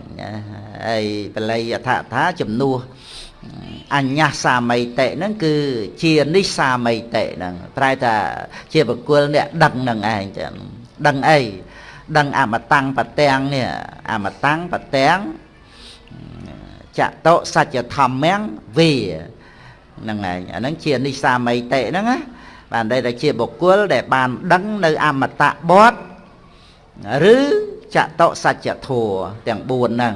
ហើយបល័យអថថាជំនួសអញ្ញាសាមិតិហ្នឹងគឺជានិសាមិតិហ្នឹងប្រែថាជាបុគ្គលអ្នកដឹងហ្នឹងឯងចឹងដឹងអីដឹងអមតាំងបទាំងនេះអមតាំងបទាំងចតោសច្ចធម្មំវា ហ្នឹងឯងអាហ្នឹងជានិសាមីតិហ្នឹងណាបានតែជាបុគ្គលដែលបានដឹងនៅអមតៈបតឬចតសច្ចធัวទាំង4ហ្នឹង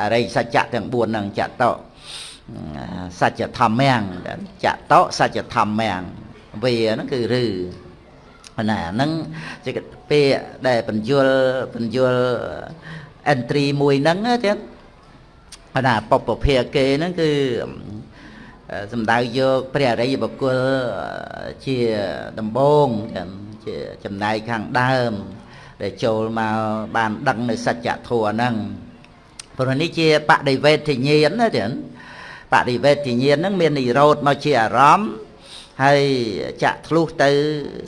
អរិយសច្ចៈទាំង4ហ្នឹងចតសច្ចធម្មំចតសច្ចធម្មំវាហ្នឹងគឺឬណាហ្នឹងជាពាក្យដែលបញ្យលបញ្យល entry មួយហ្នឹងទៀតណាពពភាគេហ្នឹងគឺ សំដៅយកព្រះអរិយបុគ្គលជាដំបងជាចំណែកខាងដើម ដែលចូលមកបានដឹងនៅសច្ចធម៌ហ្នឹងព្រោះនេះជាបដិវេទញ្ញាណណាទៀតបដិវេទញ្ញាណហ្នឹងមាននិរោធមកជាអារម្មណ៍ហើយចាក់ធ្លុះទៅ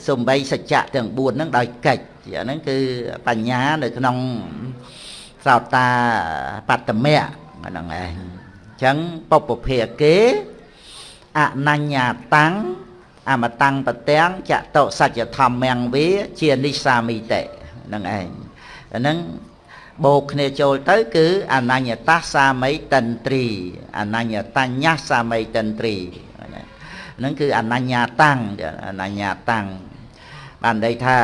សំបីសច្ចៈទាំង4ហ្នឹងដោយកិច្ចអាហ្នឹងគឺបញ្ញានៅក្នុងសោតាបត្តមៈហ្នឹងឯងអញ្ចឹងពុពភាគេ អនញ្ញាតាំងអមតាំងបទាំងចតោសច្ចធម្មំវាជានិសាមិតិនឹងឯងអាហ្នឹងបូកគ្នាចូលទៅគឺអនញ្ញតាសាមីតន្ត្រីអនញ្ញតញ្ញសាមីតន្ត្រីហ្នឹងគឺអនញ្ញាតាំងអនញ្ញាតាំងបានន័យថា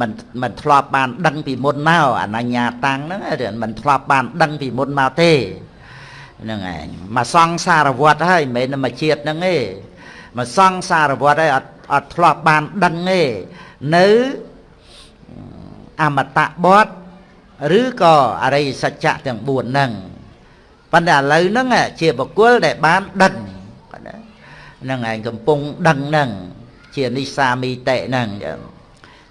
មិនមិនធ្លាប់បានដឹងពីមុនមកអនញ្ញាតាំងហ្នឹងមិនធ្លាប់បានដឹងពីមុនមកទេ ហ្នឹងឯងមកសង្សារវត្តហើយមិនមែនមកជាតិហ្នឹងទេមកសង្សារវត្តហើយអត់អត់ធ្លាប់បានដឹងទេនៅអមតៈបតឬក៏អរិយសច្ចៈទាំង4ហ្នឹងប៉ុន្តែឥឡូវហ្នឹងជាបុគ្គលដែលបានដឹងហ្នឹងឯងកំពុងដឹងហ្នឹងជានិសាមីតិហ្នឹង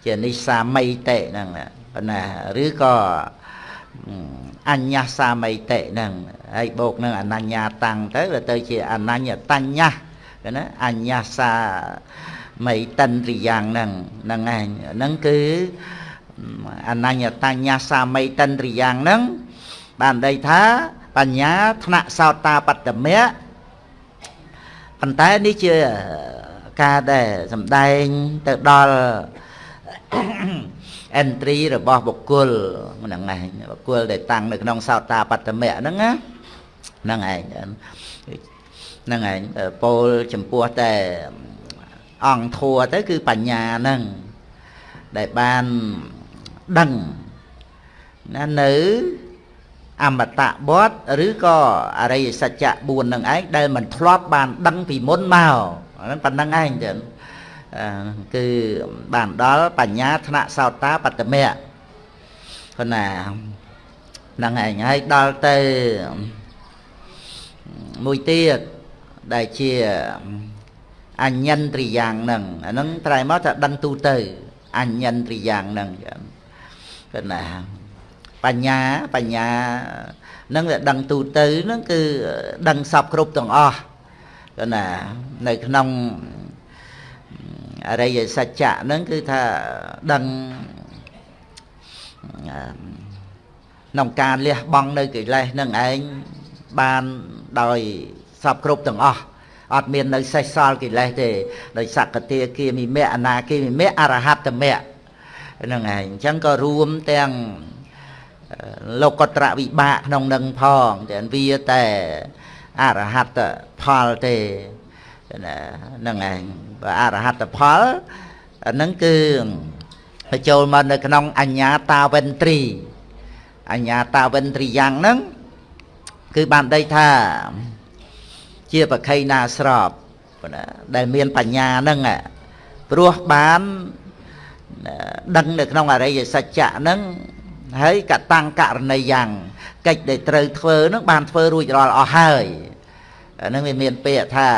ជានិសាមីតិហ្នឹងប៉ុន្តែឬក៏ អញ្ញាសាមីតិហ្នឹងហើយបូកនឹងអនញ្ញាតាំងទៅវាទៅជាអនញ្ញតញ្ញៈណាអញ្ញាសាមីតិនរិយ៉ាងហ្នឹងហ្នឹងឯងហ្នឹងគឺអនញ្ញតញ្ញសាមីតិនរិយ៉ាងហ្នឹងបានន័យថាបញ្ញាថ្នាក់សោតាបត្តមៈប៉ុន្តែនេះជាការដែលសំដែងទៅដល់ entry របស់បុគ្គលហ្នឹងឯងបុគ្គលដែលតាំងនៅក្នុងសោតាបត្តមៈហ្នឹងណាហ្នឹងឯងហ្នឹងឯងពោលចំពោះតែអង្គធัวទៅគឺបញ្ញាហ្នឹងដែលបានដឹងណានៅអមតៈបតឬក៏អរិយសច្ចៈ4នឹងឯងដែលមិនធ្លាប់បានដឹងពីមុនមកហ្នឹងប៉ុណ្្នឹងឯងទៅ គឺបានដល់បញ្ញាថ្នាក់សោតាបត្តមៈគណាហ្នឹងឯងហើយដល់ទៅមួយទៀតដែលជាអញ្ញន្ត្រីយ៉ាងហ្នឹងអាហ្នឹងត្រែមកថាដឹងទូទៅអញ្ញន្ត្រីយ៉ាងហ្នឹងគណាបញ្ញាបញ្ញានឹងដែលដឹងទូទៅហ្នឹងគឺដឹងសពគ្រប់ទាំងអស់គណានៅក្នុង អរិយសច្ចៈហ្នឹងគឺថាដឹងក្នុងការលះបង់នៅកិលេសនឹងឯងបានដោយសពគ្រប់ទាំងអស់អត់មាននៅសេសសល់កិលេសទេដោយសក្តិគាមិមៈអនាគាមិមៈអរហត្តមៈហ្នឹងឯងអញ្ចឹងក៏រួមទាំងលោកតរវិបាកក្នុងនឹងផងតែវាតែអរហត្តផលទេហ្នឹងឯងបើ អរហត្តផលហ្នឹងគឺបញ្ចូលមកនៅក្នុងអញ្ញាតាវិន្ទ្រីអញ្ញាតាវិន្ទ្រីយ៉ាងហ្នឹងគឺបានដីថា ជាបខៃណាស្របដែលមានបញ្ញាហ្នឹងព្រោះបានដឹងនៅក្នុងអរិយសច្ចៈហ្នឹងហើយកតាំងករណីយ៉ាងកិច្ចដែលត្រូវធ្វើហ្នឹងបានធ្វើរួចរាល់អស់ហើយហ្នឹងវាមានពាក្យថា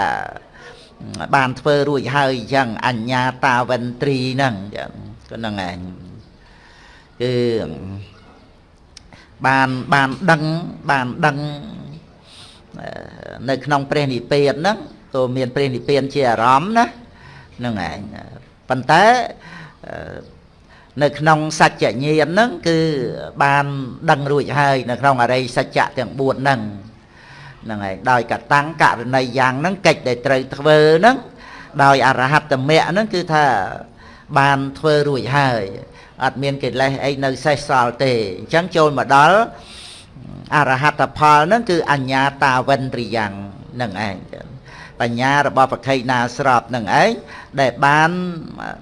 បានធ្វើរួចហើយអញ្ចឹងអញ្ញាតាវិន្ទ្រីហ្នឹងអញ្ចឹងក៏ហ្នឹងឯងគឺបានបានដឹងបានដឹងនៅក្នុងព្រះនិព្វានហ្នឹងក៏មានព្រះនិព្វានជាអារម្មណ៍ណាហ្នឹងឯងប៉ុន្តែនៅក្នុងសច្ចញ្ញាណហ្នឹងគឺបានដឹងរួចហើយនៅក្នុងអរិយសច្ចៈទាំង4ហ្នឹង ហ្នឹងហើយកដោយកតាំងករណីយ៉ាងហ្នឹងកិច្ចដែលត្រូវធ្វើហ្នឹងដោយអរហត្តមគ្គហ្នឹងគឺថាបានធ្វើរួចហើយអត់មានកិលេសអីនៅសេសសល់ទេអញ្ចឹងចូលមកដល់អរហត្តផលហ្នឹងគឺអញ្ញាតាវិន្ទ្រិយ៉ាងនឹងឯងបញ្ញារបស់ប្រខៃណាស្របនឹងឯងដែលបាន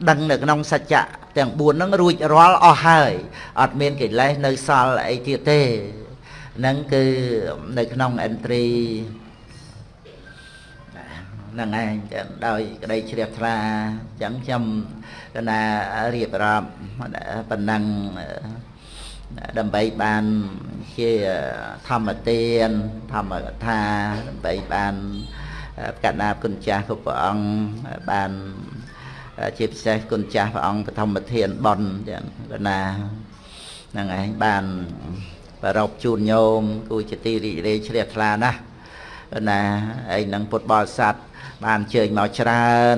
ដឹងនៅក្នុងសច្ចៈទាំង4ហ្នឹងរួចរាល់អស់ហើយអត់មានកិលេសនៅសល់អីទៀតទេ ហ្នឹងគឺនៅក្នុង entry ហ្នឹងឯងដោយក្តីជ្រះថ្លាអញ្ចឹងខ្ញុំកណារៀបរាប់ប៉ុណ្ណឹងដើម្បីបានជាធម្មទានធម្មកថាដើម្បីបានកណ្ដាគុណចាស់គ្រប់ព្រះអង្គបានជាពិសេសគុណចាស់ព្រះអង្គបឋមធានបនចឹងកណាហ្នឹងឯងបាន ប្ររពជូនញោមគូជាទីរីករាយជ្រះថ្លាណាស់ណាឯនឹងពុទ្ធបរិស័ទបានជើញមកច្រើន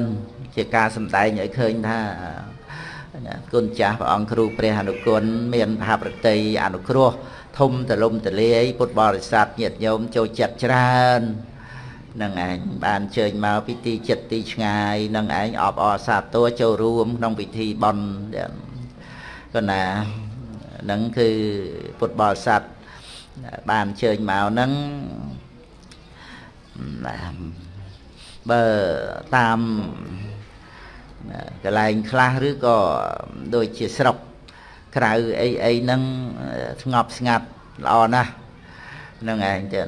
ជាការសម្ដែងឲ្យឃើញថាគុណចាស់ព្រះអង្គគ្រូព្រះអនុគុណមានមហាប្រតិអនុគ្រោះធំទលំទលាយពុទ្ធបរិស័ទញាតិញោមចូលចិត្តច្រើននឹងឯងបានជើញមកពីទីចិត្តទីឆ្ងាយនឹងឯងអបអរសាទរចូលរួមក្នុងពិធីបន់ក៏ណា នឹងគឺពុទ្ធបរិស័ទបានជើញមកនឹងបើតាមកន្លែងខ្លះឬក៏ដូចជាស្រុកក្រៅអីអីហ្នឹងស្ងប់ស្ងាត់ល្អណាស់ហ្នឹងឯងទៅ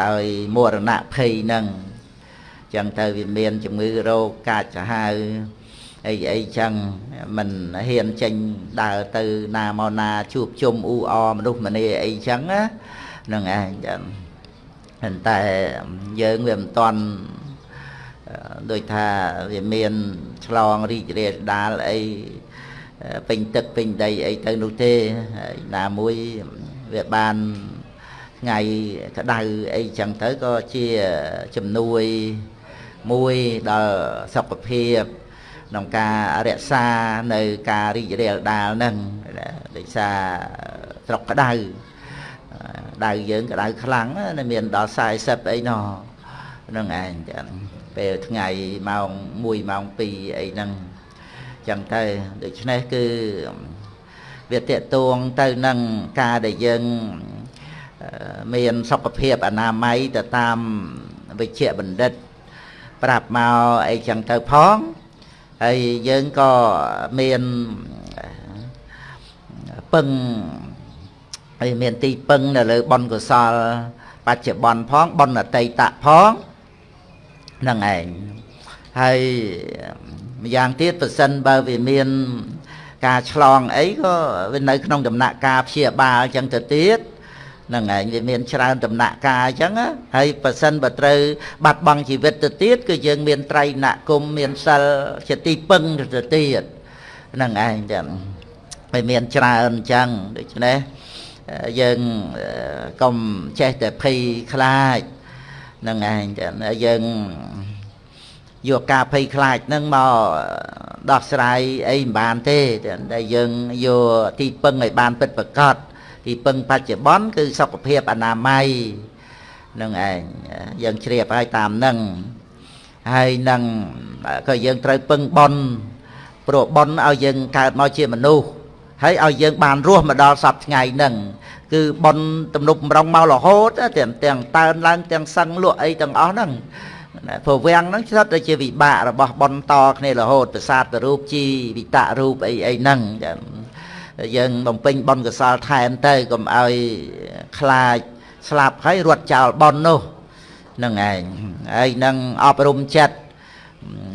ដោយមរណភ័យហ្នឹងចឹងទៅវាមានជំងឺរោគកាចសាហាវ អីអីចឹងមិនហ៊ានចេញដើរទៅណាមកណាជួបជុំអ៊ូអមនុស្សម្នាអីចឹងណាហ្នឹងឯងចឹងប៉ុន្តែយើងវាមិនតាន់ដូចថាវាមានឆ្លងរីករាលដាលអីពេញទឹកពេញដីអីទៅនោះទេហើយណាមួយវាបានថ្ងៃក្តៅអីចឹងទៅក៏ជាជំនួយមួយដល់សុខភាព ក្នុងការរក្សានៅការរីករាលដាលហ្នឹងដូចសារស្រុកក្តៅដៅយើងក្តៅខ្លាំងណាមានដល់40អីណោះហ្នឹងឯងចឹងពេលថ្ងៃម៉ោង1ម៉ោង2អីហ្នឹងចឹងទៅដូច្នេះគឺវាតេតួងទៅនឹងការដែលយើងមានសុខភាពអនាម័យទៅតាមវិជ្ជបណ្ឌិត ប្រាប់មកអីចឹងទៅផង ហើយយើងក៏មានពឹងហើយមានទីពឹងនៅលើបុណ្យកុសល បច្ចុប្បន្នផងបុណ្យអតីតផងហ្នឹងឯងហើយម្យ៉ាងទៀតប្រសិនបើវាមានការឆ្លងអីក៏វានៅក្នុងដំណាក់កាលព្យាបាលអញ្ចឹងទៅទៀតហ្នឹងឯងវាមានច្រើនដំណាក់កាលអញ្ចឹងហើយប៉ះសិនបើត្រូវបាត់បង់ជីវិតទៅទៀតគឺយើងមានត្រៃណគុំមានសិលជាទីពឹងទៅទៀតហ្នឹងឯងចឹងហើយមានច្រើនអញ្ចឹងដូច្នេះយើងកុំចេះតែភ័យខ្លាចហ្នឹងឯងចឹងយើងយកការភ័យខ្លាចហ្នឹងមកដោះស្រាយអីមិនបានទេតែយើងយកទីពឹងឲ្យបានពិតប្រាកដ ទីពឹងបច្ចុប្បន្នគឺសុខភាពអនាម័យនឹងឯងយើងជ្រាបហើយតាមនឹងហើយនឹងក៏យើងត្រូវពឹងបនព្រោះបនឲ្យយើងកើតមកជាមនុស្សហើយឲ្យយើងបានរស់មកដល់សពថ្ងៃហ្នឹងគឺបនទំនប់ម្រងមករហូតទាំងទាំងតើនឡើងទាំងសឹងលក់អីទាំងអស់ហ្នឹងព្រោះវាំងហ្នឹងស្ថិតតែជាវិបាករបស់បនតគ្នារហូតប្រសាទរូបជីវិតរូបអីអីហ្នឹងចា យើងបំពេញបនកសលថែមទៅកុំឲ្យខ្លាចស្លាប់ហើយរត់ចោលបននោះនឹងឯងហើយនឹងអប់រំចិត្ត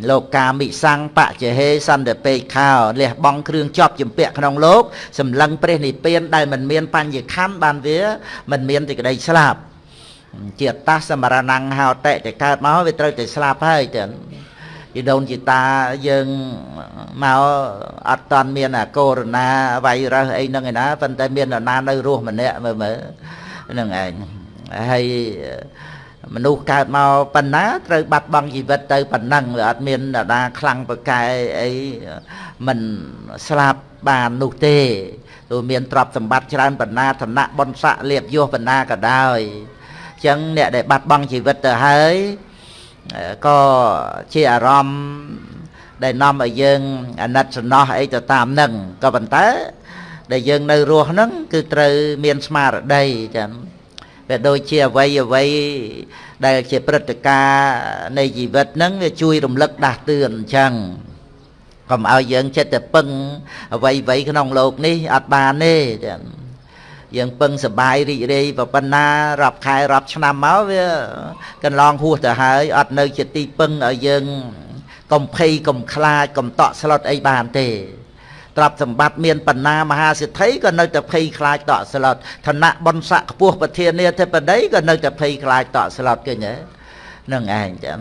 លោកកាមិសੰងបច្ចហេសន្តិពេកខោលះបង់គ្រឿងជាប់ជំពាក់ក្នុងលោកសម្លឹងព្រះនិព្វានដែលមិនមានបញ្ញខណ្ឌបានវាមិនមានទីក្តីស្លាប់ជាតាសមរណង្ហោតិតែកើតមកវាត្រូវតែស្លាប់ហើយចឹង ជីដូនជីតាយើងមកអត់តាន់មានអាកូរ៉ូណាវ៉ៃរ៉ាសអីហ្នឹងឯណាប៉ុន្តែមាននរណានៅរស់ម្នាក់មើលមើលហ្នឹងឯងហើយមនុស្សកើតមកប៉ុណ្ណាត្រូវបាត់បង់ជីវិតទៅប៉ុណ្ណឹងវាអត់មាននរណាខ្លាំងប្រកែអីមិនស្លាប់បាននោះទេទោះមានទ្រព្យសម្បត្តិច្រើនប៉ុណ្ណាឋានៈបុណ្យស័ក្តិលៀបយោប៉ុណ្ណាក៏ដោយអញ្ចឹងអ្នកដែលបាត់បង់ជីវិតទៅហើយ ក៏ជាអារម្មណ៍ដែលនាំឲ្យយើងអាណិតសំណោះអីទៅតាមនឹងក៏ប៉ុន្តែដែលយើងនៅរស់ហ្នឹងគឺត្រូវមានស្មារតីចឹងវាដូចជាអវ័យអវ័យដែលជាព្រឹត្តិការណ៍នៃជីវិតហ្នឹងវាជួយរំលឹកដាស់តឿនអញ្ចឹងកុំឲ្យយើងចិត្តតែពឹងអវ័យអវ័យក្នុងโลกនេះអត់បានទេចឹង យើងពឹងសបាយរីករាយប៉ុណ្ណារាប់ខែរាប់ឆ្នាំមកវាកន្លងហួសទៅហើយអត់នៅជាទីពឹងឲ្យយើងកុំភ័យកុំខ្លាចកុំតក់ស្លុតអីបានទេទ្រព្យសម្បត្តិមានបណ្ណាមហាសិទ្ធិក៏នៅតែភ័យខ្លាចតក់ស្លុតឋានៈបុណ្យស័ក្តិខ្ពស់ប្រធានាធិបតីក៏នៅតែភ័យខ្លាចតក់ស្លុតឃើញទេនឹងឯងចឹង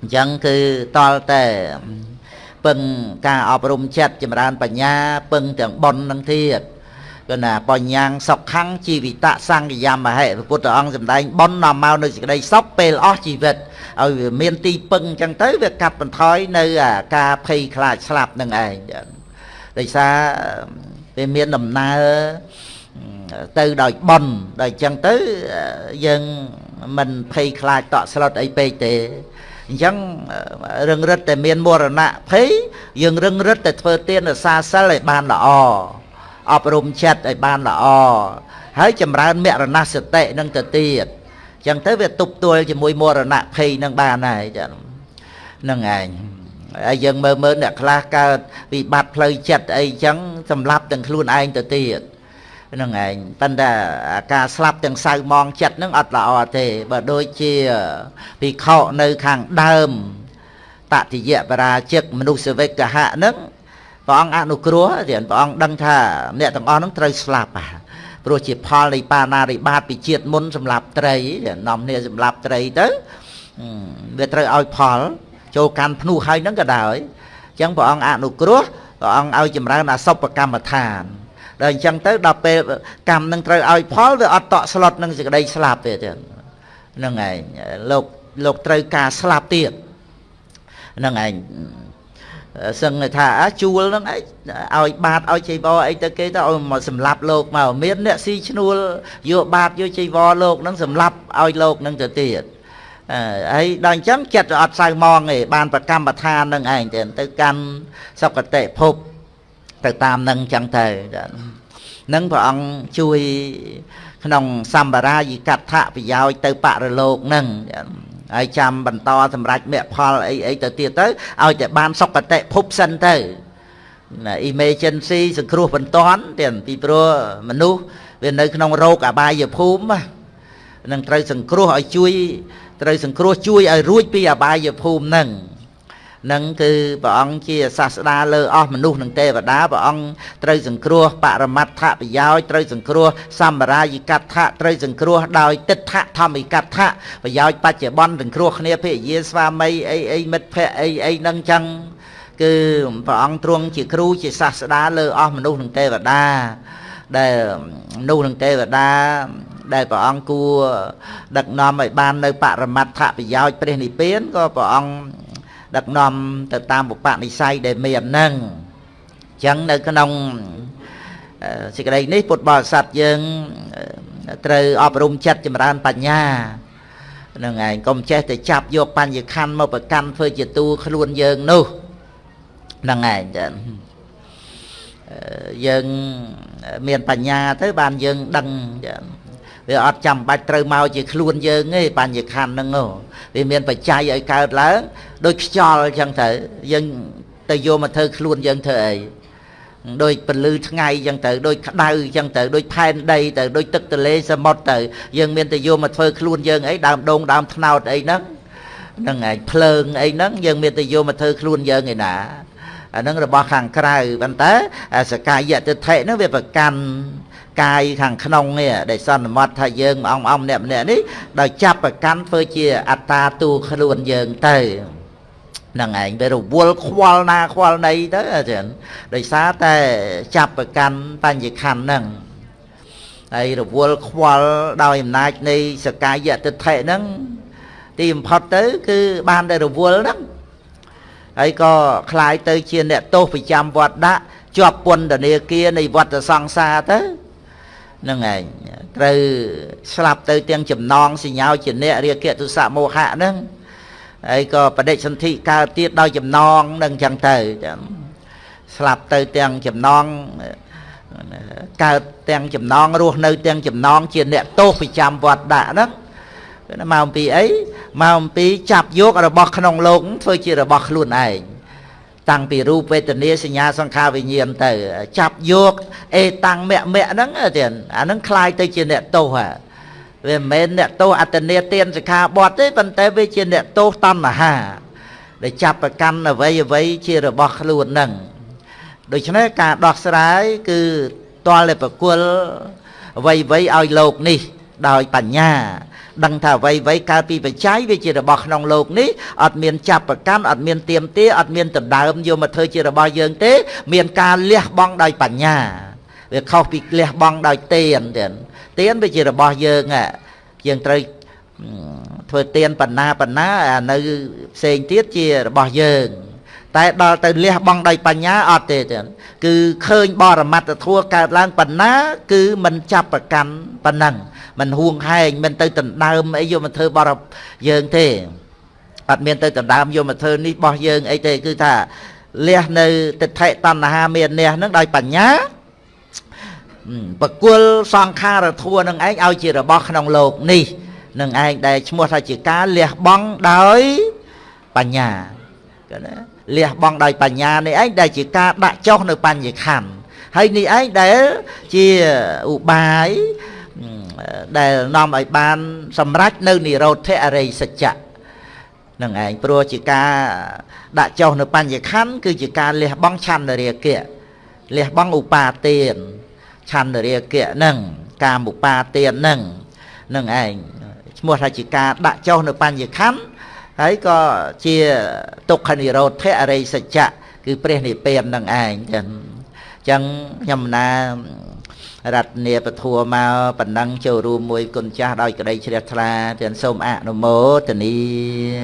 អញ្ចឹងគឺតលតែពឹងការអប់រំចិត្តចម្រើនបញ្ញាពឹងទាំងបុណ្យនឹងទៀត គឺណាបញ្ញាងសុខੰជីវិតសង្កយមហេព្រះពុទ្ធអង្គសម្ដែងបននាំមកនៅសេចក្តីសុខពេលអស់ជីវិតឲ្យវាមានទីពឹងអញ្ចឹងទៅវាកាត់បន្ថយនៅការភ័យខ្លាចស្លាប់នឹងឯងដោយសារវាមានដំណើរទៅដោយបនដោយអញ្ចឹងទៅយើងមិនភ័យខ្លាចតក់ស្លុតអីពេកទេអញ្ចឹងរឹងរិតតែមានមរណៈភ័យយើងរឹងរិតតែធ្វើទានរសាសិលឲ្យបានល្អ អប់រំចិត្តឲ្យបានល្អហើយចម្រើនមរណសតិនឹងទៅទៀតអញ្ចឹងទៅវាទប់ទល់ជាមួយមរណភ័យនឹងបានហើយចានឹងឯងហើយយើងមើលមើលអ្នកខ្លះកើតវិបត្តិផ្លូវចិត្តអីអញ្ចឹងសម្លាប់ទាំងខ្លួនឯងទៅទៀតនឹងឯងប៉ុន្តែការស្លាប់ទាំងសៅមងចិត្តនឹងអត់ល្អទេបើដូចជាភិក្ខុនៅខាងដើមតតិយបរាជិកមនុស្សវិកហៈនឹង ព្រះអង្គអនុគ្រោះទៀតព្រះអង្គដឹងថាអ្នកទាំងអស់ហ្នឹងត្រូវស្លាប់ព្រោះជាផលនៃបាណារិបាតពីជាតិមុនសម្រាប់ត្រីនាំគ្នាសម្រាប់ត្រីទៅវាត្រូវឲ្យផល ចូលកាន់ភ្នោះហើយហ្នឹងក៏ដោយអញ្ចឹងព្រះអង្គអនុគ្រោះព្រះអង្គឲ្យចម្រើនអសុបកម្មដ្ឋានដល់អញ្ចឹងទៅដល់ពេលកម្មនឹងត្រូវឲ្យផលវាអត់តក់ស្លុតនឹងសេចក្តីស្លាប់ទេហ្នឹងឯងលោកលោកត្រូវការស្លាប់ទៀតហ្នឹងឯង សឹងថាជួលហ្នឹងឯងឲ្យបាតឲ្យចៃវរអីទៅគេទៅឲ្យមកសម្លាប់លោកមកមានអ្នកស៊ីឈ្នួលយកបាតយកចៃវរលោកហ្នឹងសម្លាប់ឲ្យលោកហ្នឹងទៅទៀតហើយដល់អញ្ចឹងចិត្តអត់សៅម៉ងទេបានប្រកម្មប្រឋាននឹងឯងទៅទៅកាន់សុគតិភពទៅតាមនឹងអញ្ចឹងទៅនឹងព្រះអង្គជួយក្នុងសម្បារាយិកថាប្រយោជន៍ទៅបរលោកនឹង ហើយចាំបន្តសម្រាប់មគ្គផលអីអីទៅទៀតទៅឲ្យតែបានសុគតិភពសិនទៅណា emergency សង្គ្រោះបន្ទាន់ទៀតពីព្រោះមនុស្សវានៅក្នុងរោគអបាយភូមិនឹងត្រូវសង្គ្រោះឲ្យជួយត្រូវសង្គ្រោះជួយឲ្យរួចពីអបាយភូមិនឹង នឹងគឺព្រះអង្គជាសាស្តាលើអស់មនុស្សនិងទេវតាព្រះអង្គត្រូវសង្គ្រោះបរមត្ថប្រយោជន៍ត្រូវសង្គ្រោះសម្រាយិកដ្ឋៈត្រូវសង្គ្រោះដោយទិដ្ឋធម្មិកដ្ឋៈប្រយោជន៍បច្ចុប្បន្នសង្គ្រោះគ្នាភរិយាស្វាមីអីអីមិត្តភ័ក្តិអីអីនឹងចឹងគឺព្រះអង្គទ្រង់ជាគ្រូជាសាស្តាលើអស់មនុស្សនិងទេវតាដែលមនុស្សនិងទេវតាដែលព្រះអង្គគួរដឹកនាំឲ្យបាននៅបរមត្ថប្រយោជន៍ព្រះនិព្វានក៏ព្រះអង្គ ដឹកនាំទៅតាមឧបនិស្ស័យដែលមានហ្នឹងអញ្ចឹងនៅក្នុងសេចក្តីនេះពុទ្ធបរិស័ទយើងត្រូវអប់រំចិត្តចម្រើនបញ្ញានឹងឯងកុំចេះតែចាប់យកបញ្ញខណ្ឌមកប្រកាន់ធ្វើជាតួខ្លួនយើងនោះនឹងឯងចាយើងមានបញ្ញាទៅបានយើងដឹងចា វាអត់ចាំបាច់ត្រូវមកជាខ្លួនយើងទេបញ្ញខណ្ឌហ្នឹងវាមានបច្ច័យឲ្យកើតឡើងដូចខ្យល់អញ្ចឹងទៅយើងទៅយកមកធ្វើខ្លួនយើងធ្វើអីដូចពលឺថ្ងៃអញ្ចឹងទៅដូចក្តៅអញ្ចឹងទៅដូចផែនដីទៅដូចទឹកទន្លេសមុទ្រទៅយើងមានតែយកមកធ្វើខ្លួនយើងអីដើមដូងដើមថ្នោតអីហ្នឹងហ្នឹងឯងភ្លើងអីហ្នឹងយើងមានតែយកមកធ្វើខ្លួនយើងឯណាអាហ្នឹងរបស់ខាងក្រៅប៉ុន្តែសកាយតិថិហ្នឹងវាប្រកាន់ កាយខាងក្នុងនេះដែលសន្មត់ថាយើងអង្គអង្គម្នាក់ម្នាក់នេះដោយចាប់ប្រកាន់ធ្វើជាអត្តាតួខ្លួនយើងទៅនឹងឯងវារវល់ខ្វល់ណាខ្វល់ណីទៅអាចារ្យដោយសារតែចាប់ប្រកាន់បញ្ញខណ្ឌហ្នឹងហើយរវល់ខ្វល់ដោយអំណាចនៃសកាយតិថិហ្នឹងទីបំផុតទៅគឺបានតែរវល់ហ្នឹងហើយក៏คล้ายទៅជាអ្នកទោសប្រចាំវត្តដាក់ជាប់ពន្ធនាគារនៃវត្តសង្សារទៅ នឹងឯងត្រូវស្លាប់ទៅទាំងចំណងសញ្ញោជាអ្នករាគៈទុសៈមោហៈហ្នឹងហើយក៏បដិសន្ធិកើតទៀតដោយចំណងនឹងចឹងទៅចឹងស្លាប់ទៅទាំងចំណងកើតទាំងចំណងរស់នៅទាំងចំណងជាអ្នកទោសប្រចាំវត្តដាក់ហ្នឹងមកអំពីអីមកអំពីចាប់យករបស់ក្នុងលោកធ្វើជារបស់ខ្លួនឯង តាំងពីរូបវេទនាសញ្ញាសង្ខារវិញ្ញាណទៅចាប់យកអេតាំងមគ្គមគ្គហ្នឹងទៀតអាហ្នឹងคล้ายទៅជាអ្នកទោសហ่ะវាមិនមែនអ្នកទោសអត្តនេទានសិក្ខាបទទេប៉ុន្តែវាជាអ្នកទោសតណ្ហាដែលចាប់ប្រកាន់អ្វីអ្វីជារបស់ខ្លួនហ្នឹងដូច្នេះការដោះស្រាយគឺតលតែប្រគល់អ្វីអ្វីឲ្យលោកនេះដោយបញ្ញា ដឹងថាអ្វីអ្វីកើតពីបច្ច័យវាជារបស់ក្នុងលោកនេះអត់មានចាប់ប្រកាន់អត់មានទៀមទាអត់មានដណ្ដើមយកមកធ្វើជារបស់យើងទេ មានការលះបង់ដោយបញ្ញាវាខុសពីលះបង់ដោយទៀនទៀនទៀនវាជារបស់យើងយើងត្រូវធ្វើទៀនបណ្ណាបណ្ណានៅផ្សេងទៀតជារបស់យើងតែដល់ទៅលះបង់ដោយបញ្ញាអត់ទេគឺឃើញបរមត្តធัวកើតឡើងប៉ុណ្ណា គឺមិនចាប់ប្រកាន់ប៉ុណ្ណឹង មិនហួងហែងមិនទៅដណ្ដើមអីយកមកធ្វើបរយើងទេអត់មានទៅដណ្ដើមយកមកធ្វើនេះបោះយើងអីទេគឺថាលះនៅទិដ្ឋិតណ្ហាមាននេះនឹងដោយបញ្ញាបកុលសង្ខារធัวនឹងឯងឲ្យជារបស់ក្នុងលោកនេះនឹងឯងដែលឈ្មោះថាជាការលះបង់ដោយបញ្ញាក៏ណាលះបង់ដោយបញ្ញានេះឯងដែលជាការដាក់ចុះនៅបញ្ញខណ្ឌហើយនេះឯងដែលជាឧបាយ ដែលនាំឲ្យបានសម្រេចនៅនិរោធអរិយសច្ចៈនឹងឯងព្រោះជាការដាក់ចុះនៅបញ្ញខណ្ឌគឺជាការលះបង់ឆន្ទរាគៈលះបង់ឧបាទានឆន្ទរាគៈនឹងកាមឧបាទាននឹងនឹងឯងឈ្មោះថាជាការដាក់ចុះនៅបញ្ញខណ្ឌហើយក៏ជាទុក្ខនិរោធអរិយសច្ចៈគឺព្រះនិព្វាននឹងឯងចឹងចឹងខ្ញុំណា រតនាពធัวមកប៉ុណ្ណឹងចូលរួមមួយគុណចាស់ដោយក្តីជ្រះថ្លាទាំងសូមអនុមោទនី